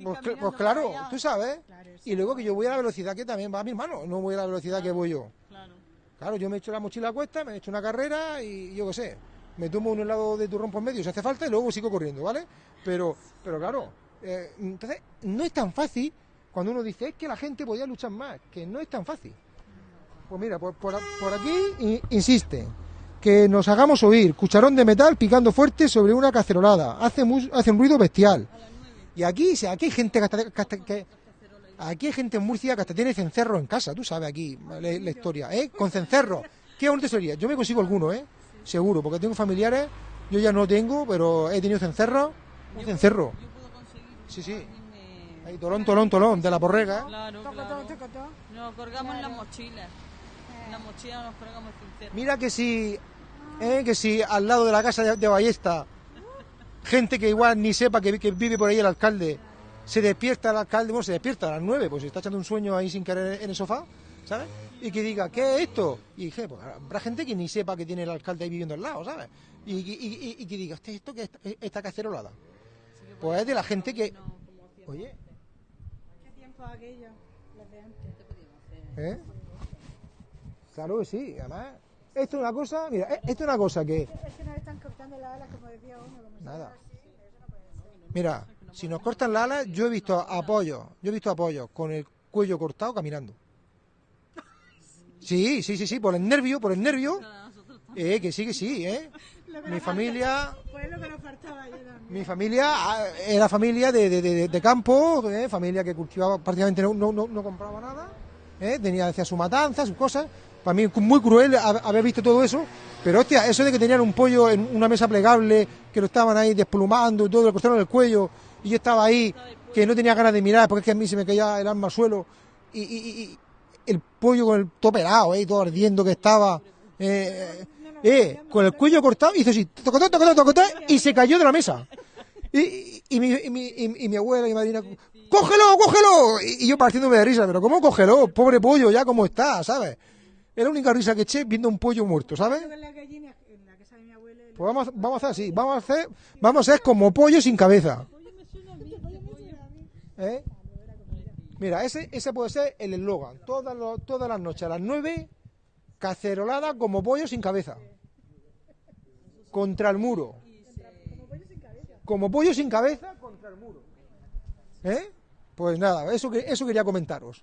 pues, pues claro, tú sabes. Y luego que yo voy a la velocidad que también va mi hermano, no voy a la velocidad que voy yo. Claro. Claro, yo me echo la mochila a cuesta, me echo una carrera y yo qué sé, me tomo un helado de turrón por medio si hace falta y luego sigo corriendo, ¿vale? Pero, pero claro, eh, entonces no es tan fácil cuando uno dice es que la gente podía luchar más, que no es tan fácil. Pues mira, por, por, por aquí insiste que nos hagamos oír, cucharón de metal picando fuerte sobre una cacerolada, hace, mu- hace un ruido bestial. Y aquí, aquí hay gente que hasta- que hasta- que- Aquí hay gente en Murcia que hasta tiene cencerro en casa, tú sabes aquí la, la historia, ¿eh? Con cencerro. Qué bonito sería. Yo me consigo alguno, ¿eh? Seguro, porque tengo familiares, yo ya no tengo, pero he tenido cencerro. Un cencerro. Sí, sí. Ahí, tolón, tolón, tolón, de la porrega, ¿eh? Claro, claro. Nos colgamos en las mochilas. Nos. Mira que si, ¿eh? que si al lado de la casa de, de Ballesta, gente que igual ni sepa que, que vive por ahí el alcalde, se despierta el alcalde, bueno, se despierta a las nueve, pues se está echando un sueño ahí sin querer en el sofá, ¿sabes? Y que diga, ¿qué es esto? Y dije, pues habrá gente que ni sepa que tiene el alcalde ahí viviendo al lado, ¿sabes? Y, y- y- y que diga, ¿esto, esto qué es esta, esta cacerolada? Pues es de la gente que... Oye, ¿Qué tiempo aquello? Los de antes. ¿eh? Claro que sí, además... Esto es una cosa, mira, eh, esto es una cosa que... Es que nos están cortando las alas, como decía uno. Como si Nada. fuera así, eso no puede ser. Mira, si nos cortan la ala, yo he visto apoyos, yo he visto apoyos con el cuello cortado caminando. Sí, sí, sí, sí, por el nervio, por el nervio. Eh, que sí, que sí, eh. Mi familia, Pues es lo que nos faltaba mi familia ah, era familia de, de, de- de campo, eh, familia que cultivaba prácticamente no, no, no, no compraba nada, eh, tenía hacía su matanza, sus cosas. Para mí muy cruel hab- haber visto todo eso, pero hostia, eso de que tenían un pollo en una mesa plegable, que lo estaban ahí desplumando y todo, le cortaron el cuello, y yo estaba ahí, que no tenía ganas de mirar, porque es que a mí se me caía el alma al suelo, y, el pollo con el pelado, eh, todo ardiendo que estaba, eh, eh, con el cuello cortado, hizo así, tocotó, tocotó, tocotó, y se cayó de la mesa. Y, y- mi, y, mi, y- mi abuela y mi madrina, ¡cógelo, cógelo! Y yo partiéndome de risa, pero ¿cómo cógelo? Pobre pollo, ya como está, ¿sabes? Era la única risa que eché viendo un pollo muerto, ¿sabes? Pues vamos, a- vamos a hacer así, vamos a hacer, vamos a hacer como pollo sin cabeza. ¿Eh? Mira, ese, ese puede ser el eslogan. Todas, todas las noches a las 9, cacerolada como pollo sin cabeza. Contra el muro. Como pollo sin cabeza contra el muro. ¿Eh? Pues nada, eso, que, eso quería comentaros.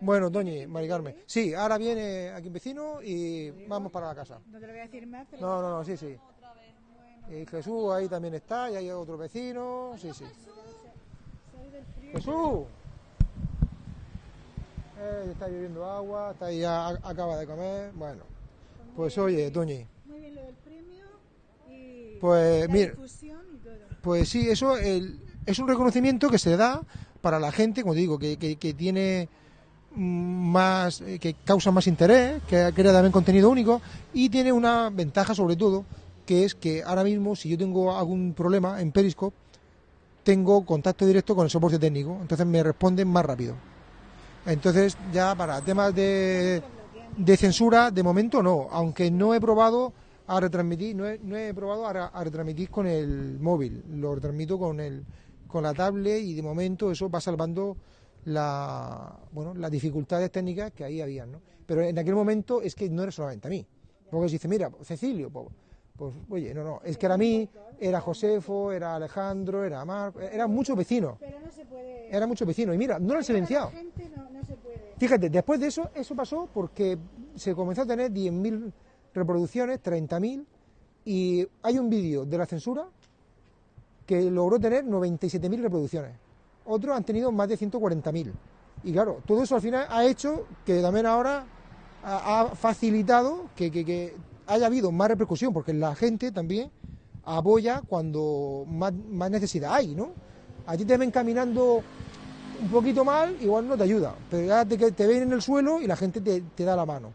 Bueno, doña Mari Carmen. Sí, ahora viene aquí un vecino y vamos para la casa. No te lo voy a decir más, pero No, no, no, sí, sí. Y Jesús ahí también está, y hay otro vecino, sí, sí. Jesús. Eh, está lloviendo agua, está ahí, ya acaba de comer. Bueno, pues oye, Toñi, muy bien lo del premio y Pues, la mira. difusión y todo. pues sí, eso el- es un reconocimiento que se da para la gente, como te digo, que, que- que tiene más, eh, que causa más interés, que crea también contenido único y tiene una ventaja sobre todo, que es que ahora mismo si yo tengo algún problema en Periscope, tengo contacto directo con el soporte técnico, entonces me responden más rápido. Entonces ya para temas de, de censura, de momento no, aunque no he probado a retransmitir, no he, no he probado a, a retransmitir con el móvil, lo retransmito con el con la tablet y de momento eso va salvando la, bueno, las dificultades técnicas que ahí habían, ¿no? Pero en aquel momento es que no era solamente a mí. Porque se dice, mira, Cecilio, pues, pues, oye, no, no, es que era a mí, era Josefo, era Alejandro, era Marco, eran muchos vecinos. Pero no se puede. Eran muchos vecinos. Y mira, no lo han silenciado. La gente no, no se puede. Fíjate, después de eso, eso pasó porque se comenzó a tener 10.000 reproducciones, 30.000, y hay un vídeo de la censura que logró tener 97.000 reproducciones. Otros han tenido más de 140.000. Y claro, todo eso al final ha hecho que también ahora ha, ha facilitado que, que- que haya habido más repercusión, porque la gente también apoya cuando más, más necesidad hay, ¿no? A ti te ven caminando un poquito mal, igual no te ayuda, pero ya te, te ven en el suelo y la gente te, te da la mano.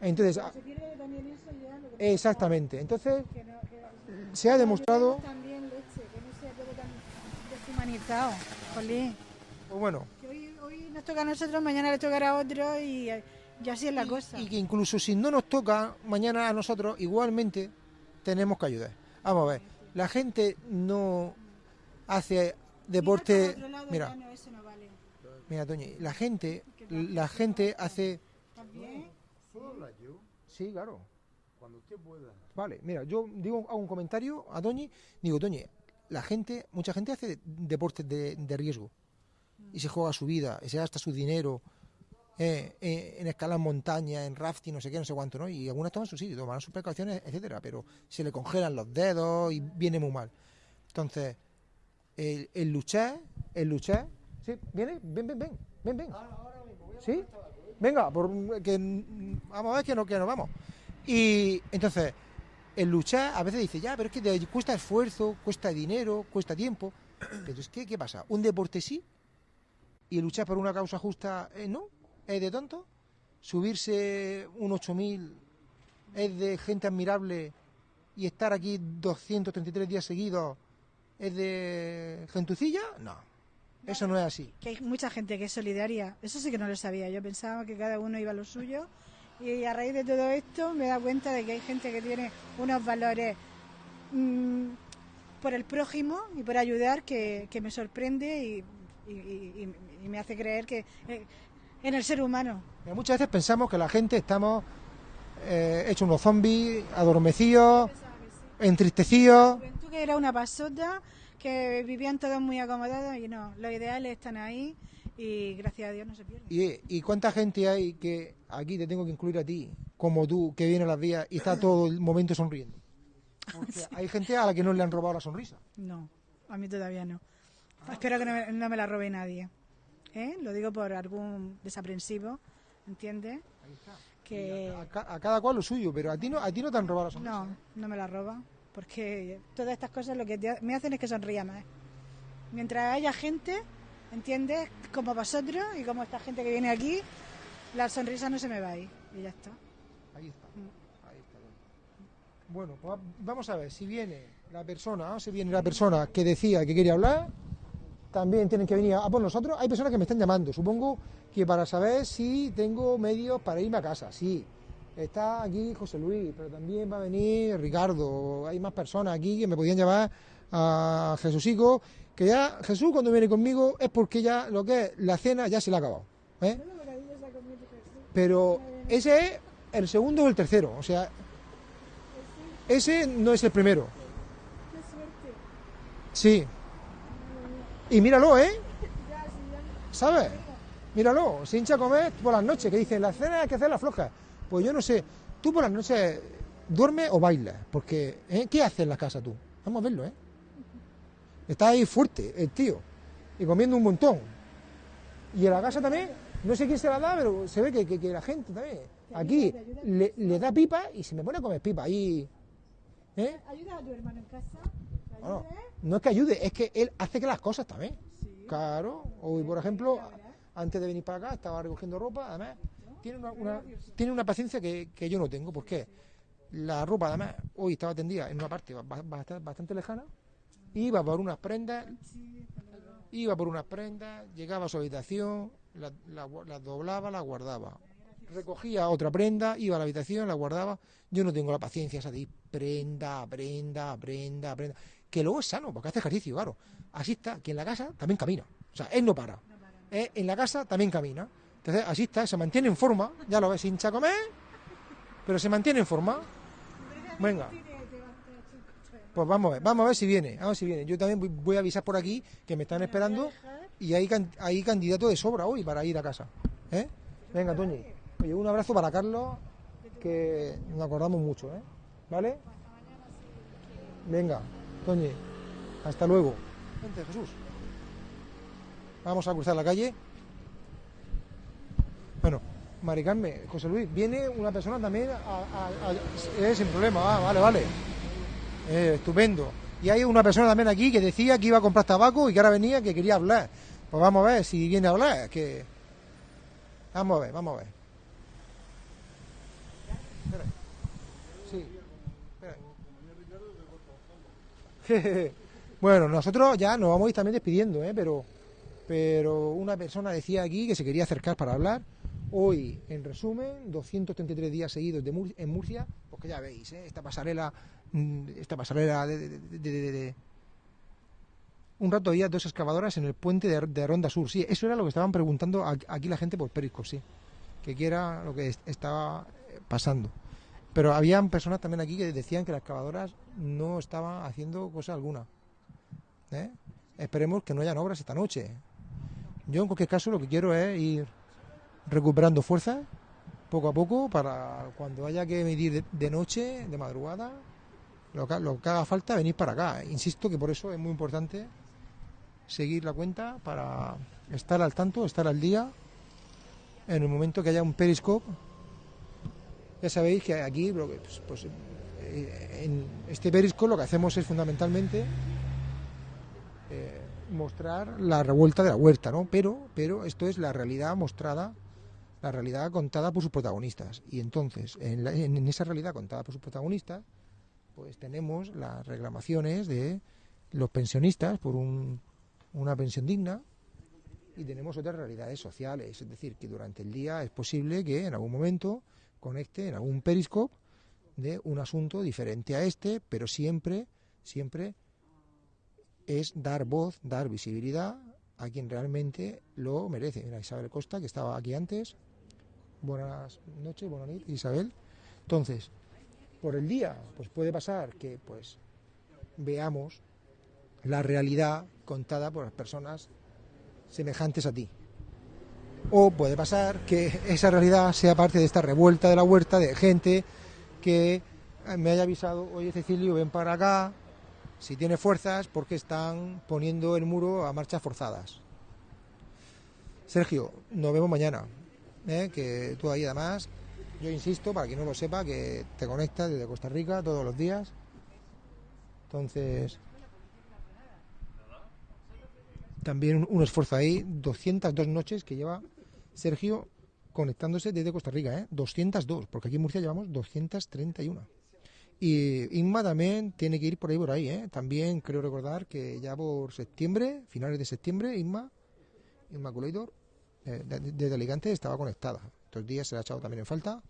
Entonces, a- Se pierde también eso ya. Lo que exactamente. Entonces, que no, que se ha demostrado, También leche, que no sea todo tan deshumanizado. Jolín. pues bueno, Que hoy, hoy nos toca a nosotros, mañana le tocará a otro y, y así es la cosa. y que incluso si no nos toca mañana a nosotros, igualmente tenemos que ayudar. Vamos a ver, la gente no hace deporte. Lado, Mira, ya no, eso no vale. mira, Toñi, la gente, la gente hace. También. Sí, claro. Cuando usted pueda. Vale, mira, yo digo hago un comentario a Toñi, digo, Toñi, la gente, mucha gente hace deportes de, de riesgo y se juega su vida, y se gasta su dinero eh, eh, en escalar montaña, en rafting, no sé qué, no sé cuánto, ¿no? Y algunos toman su sitio, toman sus precauciones, etcétera, pero se le congelan los dedos y viene muy mal. Entonces, el, el luchar, el luchar, ¿sí? ¿Viene? Ven, ven, ven, ven, ven. ¿Sí? Venga, por, que, vamos a ver que, no, que nos vamos. Y entonces, el luchar a veces dice, ya, pero es que cuesta esfuerzo, cuesta dinero, cuesta tiempo. Pero es que, ¿qué pasa? Un deporte sí y el luchar por una causa justa eh, no, es de tonto. Subirse un 8000 es de gente admirable y estar aquí 233 días seguidos es de gentucilla, no. Eso no es así. Que hay mucha gente que es solidaria. Eso sí que no lo sabía. Yo pensaba que cada uno iba a lo suyo. Y a raíz de todo esto me he dado cuenta de que hay gente que tiene unos valores mm, por el prójimo y por ayudar que, que me sorprende y, y- y- y me hace creer que eh, en el ser humano. Muchas veces pensamos que la gente estamos eh, hechos unos zombies, adormecidos, entristecidos. Juventud que era una pasota, que vivían todos muy acomodados y no, los ideales están ahí y gracias a Dios no se pierden. ¿Y, y cuánta gente hay que aquí te tengo que incluir a ti, como tú, que viene a las vías y está todo el momento sonriendo? Hay gente a la que no le han robado la sonrisa. No, a mí todavía no. Espero que no me, no me la robe nadie. ¿eh? Lo digo por algún desaprensivo, ¿entiendes? Que A, ca- a cada cual lo suyo, pero a ti no, a ti no te han robado la sonrisa. no, no me la roba, porque todas estas cosas lo que te- me hacen es que sonría más. Mientras haya gente, ¿entiendes? Como vosotros y como esta gente que viene aquí, la sonrisa no se me va a ir y ya está. Ahí está. Ahí está. Bueno, pues va- vamos a ver, si viene la persona, si viene la persona que decía que quería hablar, también tienen que venir a por nosotros. Hay personas que me están llamando, supongo que para saber si tengo medios para irme a casa. Sí, está aquí José Luis, pero también va a venir Ricardo. Hay más personas aquí que me podían llevar a Jesucico, que ya Jesús cuando viene conmigo es porque ya lo que es la cena ya se le ha acabado. ¿eh? Pero ese es el segundo o el tercero, o sea, ese no es el primero. Sí. Y míralo, ¿eh? ¿Sabes? Míralo, se hincha a comer por las noches, que dicen, la cena hay que hacerla floja. Pues yo no sé, tú por las noches duermes o bailas, porque ¿eh? ¿qué haces en la casa tú? Vamos a verlo, ¿eh? Está ahí fuerte el tío, y comiendo un montón. Y en la casa también, no sé quién se la da, pero se ve que, que- que la gente también, aquí, le, le da pipa y se me pone a comer pipa ahí. ¿Eh? ¿Ayudas a tu hermano en casa? No, no es que ayude, es que él hace que las cosas también. Claro. Hoy, por ejemplo, antes de venir para acá, estaba recogiendo ropa, además, tiene una, una- tiene una paciencia que, que yo no tengo. ¿Por qué? La ropa, además, hoy estaba tendida en una parte ba- ba- bastante, bastante lejana, iba por unas prendas, iba por unas prendas, llegaba a su habitación, las la, las doblaba, las guardaba. Recogía otra prenda, iba a la habitación, la guardaba. Yo no tengo la paciencia esa de prenda, prenda, prenda, prenda. Que luego es sano, porque hace ejercicio, claro. Así está, que en la casa también camina. O sea, él no para. eh, en la casa también camina. Entonces, así está, se mantiene en forma, ya lo ves, hincha comer, pero se mantiene en forma. Venga. Pues vamos a ver, vamos a ver si viene, vamos a ver si viene. Yo también voy- a avisar por aquí que me están esperando y hay, hay candidato de sobra hoy para ir a casa. ¿eh? Venga, Toñi. Oye, un abrazo para Carlos, que nos acordamos mucho, ¿eh? ¿Vale? Venga, Toñi, hasta luego. Vente, Jesús. Vamos a cruzar la calle. Bueno, Mari Carmen, José Luis, viene una persona también a, a- a- sin problema, ah, vale, vale. Eh, estupendo. Y hay una persona también aquí que decía que iba a comprar tabaco y que ahora venía que quería hablar. Pues vamos a ver si viene a hablar. Que... Vamos a ver, vamos a ver. Sí. Bueno, nosotros ya nos vamos a ir también despidiendo, ¿eh? pero, pero una persona decía aquí que se quería acercar para hablar. Hoy, en resumen, 233 días seguidos de en Murcia, pues que ya veis, ¿eh? esta pasarela, mm, esta pasarela de, de- de- de- un rato había dos excavadoras en el puente de, Ronda Sur. Sí, eso era lo que estaban preguntando aquí la gente por Periscope, sí. Que qué era lo que es- estaba eh, pasando. Pero habían personas también aquí que decían que las excavadoras no estaban haciendo cosa alguna. ¿eh? Esperemos que no hayan obras esta noche. Yo en cualquier caso lo que quiero es ir recuperando fuerzas poco a poco para cuando haya que medir de, noche, de madrugada, lo que, lo que haga falta, venir para acá. Insisto que por eso es muy importante seguir la cuenta para estar al tanto, estar al día. En el momento que haya un periscope, ya sabéis que aquí, pues, pues, eh, en este periscope lo que hacemos es fundamentalmente eh, mostrar la revuelta de la huerta, ¿no? Pero, pero esto es la realidad mostrada, la realidad contada por sus protagonistas. Y entonces, en, la- en esa realidad contada por sus protagonistas, pues tenemos las reclamaciones de los pensionistas por un- una pensión digna y tenemos otras realidades sociales, es decir, que durante el día es posible que en algún momento conecte en algún periscope de un asunto diferente a este, pero siempre, siempre es dar voz, dar visibilidad a quien realmente lo merece. Mira, Isabel Costa, que estaba aquí antes. Buenas noches, buenas noches, Isabel. Entonces, por el día, pues puede pasar que pues veamos la realidad contada por las personas semejantes a ti. O puede pasar que esa realidad sea parte de esta revuelta de la huerta de gente que me haya avisado, oye Cecilio, ven para acá, si tiene fuerzas, porque están poniendo el muro a marchas forzadas. Sergio, nos vemos mañana. ¿Eh? Que tú ahí además, yo insisto, para quien no lo sepa, que te conectas desde Costa Rica todos los días. Entonces, también un, esfuerzo ahí, 202 noches que lleva Sergio conectándose desde Costa Rica, ¿eh? 202, porque aquí en Murcia llevamos 231. Y Inma también tiene que ir por ahí, por ahí, ¿eh? También creo recordar que ya por septiembre, finales de septiembre, Inma, Inmaculator, eh, de- de- desde Alicante estaba conectada. Estos días se la ha echado también en falta.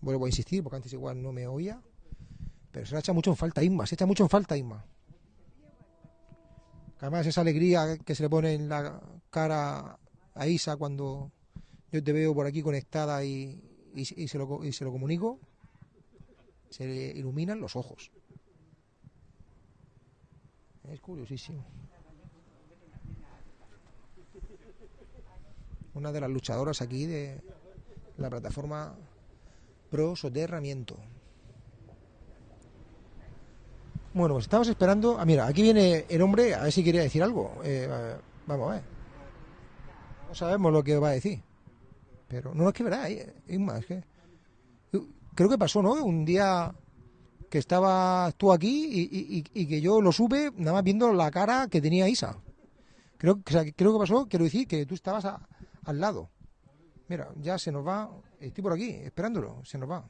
Vuelvo a insistir, porque antes igual no me oía. Pero se la echa mucho en falta Inma, se echa mucho en falta Inma. Además, esa alegría que se le pone en la cara a Isa cuando yo te veo por aquí conectada y, se, lo, y se lo comunico, se le iluminan los ojos. Es curiosísimo. Una de las luchadoras aquí de la plataforma Pro Soterramiento. Bueno, pues estamos esperando. Ah, mira, aquí viene el hombre a ver si quería decir algo. Eh, eh, vamos a ver. No sabemos lo que va a decir. Pero no es que verá, eh, Isma, es que. Creo que pasó, ¿no? Un día que estabas tú aquí y, que yo lo supe nada más viendo la cara que tenía Isa. Creo, o creo que pasó, quiero decir, que tú estabas a- al lado. Mira, ya se nos va. Estoy por aquí, esperándolo, se nos va.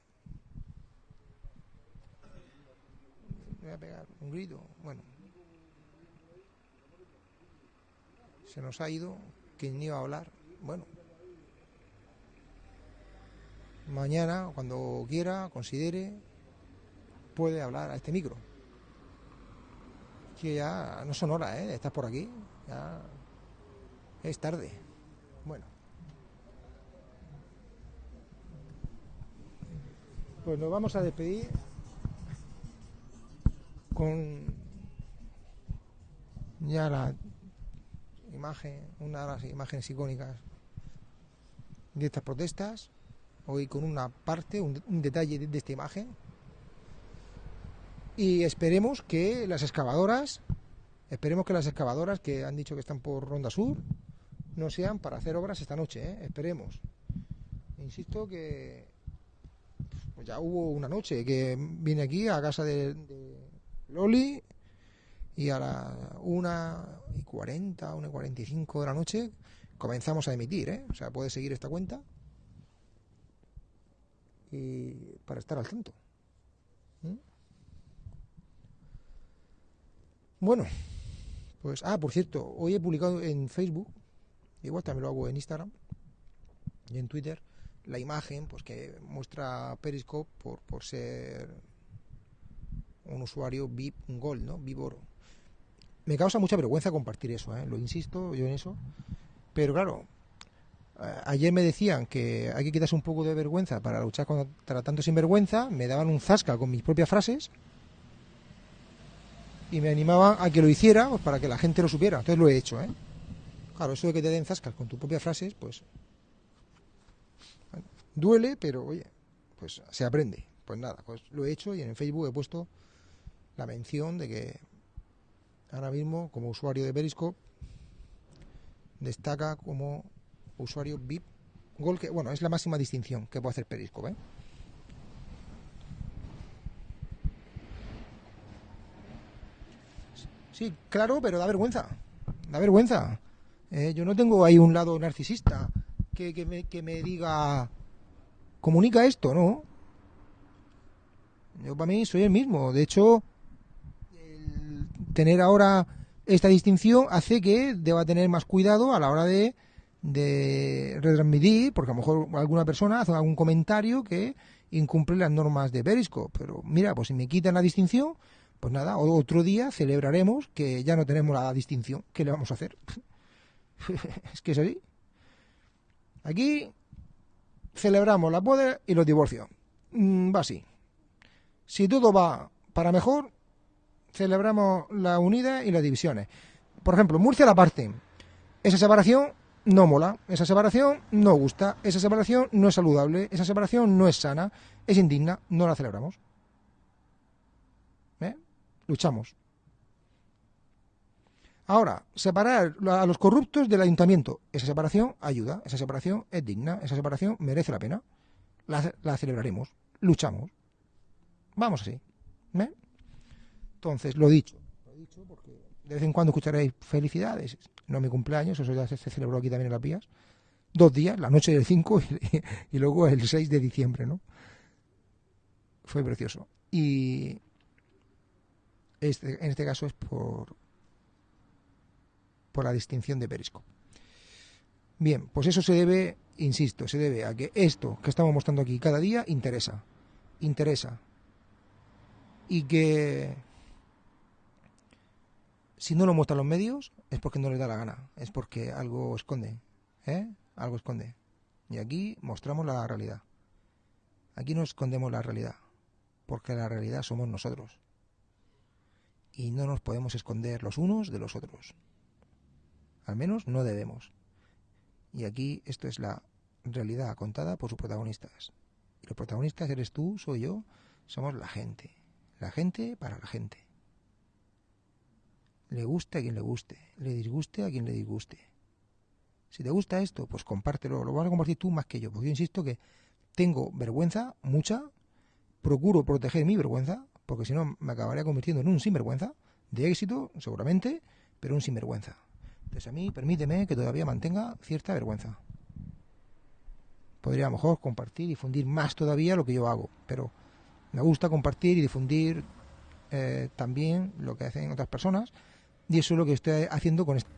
Voy a pegar un grito. Bueno. Se nos ha ido. ¿Quién iba a hablar? Bueno. Mañana, cuando quiera, considere, puede hablar a este micro. Que ya no son horas, ¿eh? Estás por aquí. Ya es tarde. Bueno. Pues nos vamos a despedir con ya la imagen, una de las imágenes icónicas de estas protestas, hoy con una parte, un, detalle de, de esta imagen, y esperemos que las excavadoras, esperemos que las excavadoras que han dicho que están por Ronda Sur, no sean para hacer obras esta noche, ¿eh? esperemos. Insisto que pues ya hubo una noche que vine aquí a casa de, de Loli y a la 1 y 40, 1 y 45 de la noche comenzamos a emitir, ¿eh? o sea, puedes seguir esta cuenta y para estar al tanto. Bueno, pues, ah, por cierto, hoy he publicado en Facebook, igual también lo hago en Instagram y en Twitter, la imagen pues que muestra Periscope por, ser un usuario VIP Gold, ¿no? VIP Oro. Me causa mucha vergüenza compartir eso, ¿eh? lo insisto yo en eso. Pero claro, eh, ayer me decían que hay que quitarse un poco de vergüenza para luchar contra tanto sinvergüenza, me daban un zasca con mis propias frases y me animaban a que lo hiciera pues, para que la gente lo supiera. Entonces lo he hecho, ¿eh? Claro, eso de que te den zascas con tus propias frases, pues duele, pero oye, pues se aprende. Pues nada, pues lo he hecho y en Facebook he puesto la mención de que ahora mismo como usuario de Periscope destaca como usuario VIP Gol que bueno, es la máxima distinción que puede hacer Periscope, ¿eh? Sí, claro, pero da vergüenza. Da vergüenza. Eh, yo no tengo ahí un lado narcisista que, que, me, que me diga, comunica esto, ¿no? Yo para mí soy el mismo. De hecho, el tener ahora esta distinción hace que deba tener más cuidado a la hora de, de retransmitir, porque a lo mejor alguna persona hace algún comentario que incumple las normas de Periscope. Pero mira, pues si me quitan la distinción, pues nada, otro día celebraremos que ya no tenemos la distinción. ¿Qué le vamos a hacer? es que es así. Aquí celebramos la boda y los divorcios. Mm, va así. Si todo va para mejor, celebramos la unidad y las divisiones. Por ejemplo, Murcia la parte. Esa separación no mola, esa separación no gusta, esa separación no es saludable, esa separación no es sana, es indigna, no la celebramos. ¿Eh? Luchamos. Ahora, separar a los corruptos del ayuntamiento. Esa separación ayuda, esa separación es digna, esa separación merece la pena. La, celebraremos, luchamos. Vamos así. ¿eh? Entonces, lo dicho. De vez en cuando escucharéis felicidades. No mi cumpleaños, eso ya se, celebró aquí también en Las Vías. Dos días, la noche del 5 y, y luego el 6 de diciembre, ¿no? Fue precioso. Y este, en este caso es por, por la distinción de Periscope. Bien, pues eso se debe, insisto, se debe a que esto que estamos mostrando aquí cada día interesa, interesa. Y que si no lo muestran los medios es porque no les da la gana, es porque algo esconde, ¿eh? Algo esconde. Y aquí mostramos la realidad. Aquí no escondemos la realidad, porque la realidad somos nosotros. Y no nos podemos esconder los unos de los otros. Al menos no debemos. Y aquí esto es la realidad contada por sus protagonistas. Y los protagonistas eres tú, soy yo, somos la gente. La gente para la gente. Le guste a quien le guste, le disguste a quien le disguste. Si te gusta esto, pues compártelo. Lo vas a compartir tú más que yo, porque yo insisto que tengo vergüenza, mucha, procuro proteger mi vergüenza, porque si no me acabaría convirtiendo en un sinvergüenza, de éxito, seguramente, pero un sinvergüenza. Entonces a mí permíteme que todavía mantenga cierta vergüenza. Podría a lo mejor compartir y difundir más todavía lo que yo hago, pero me gusta compartir y difundir eh, también lo que hacen otras personas y eso es lo que estoy haciendo con este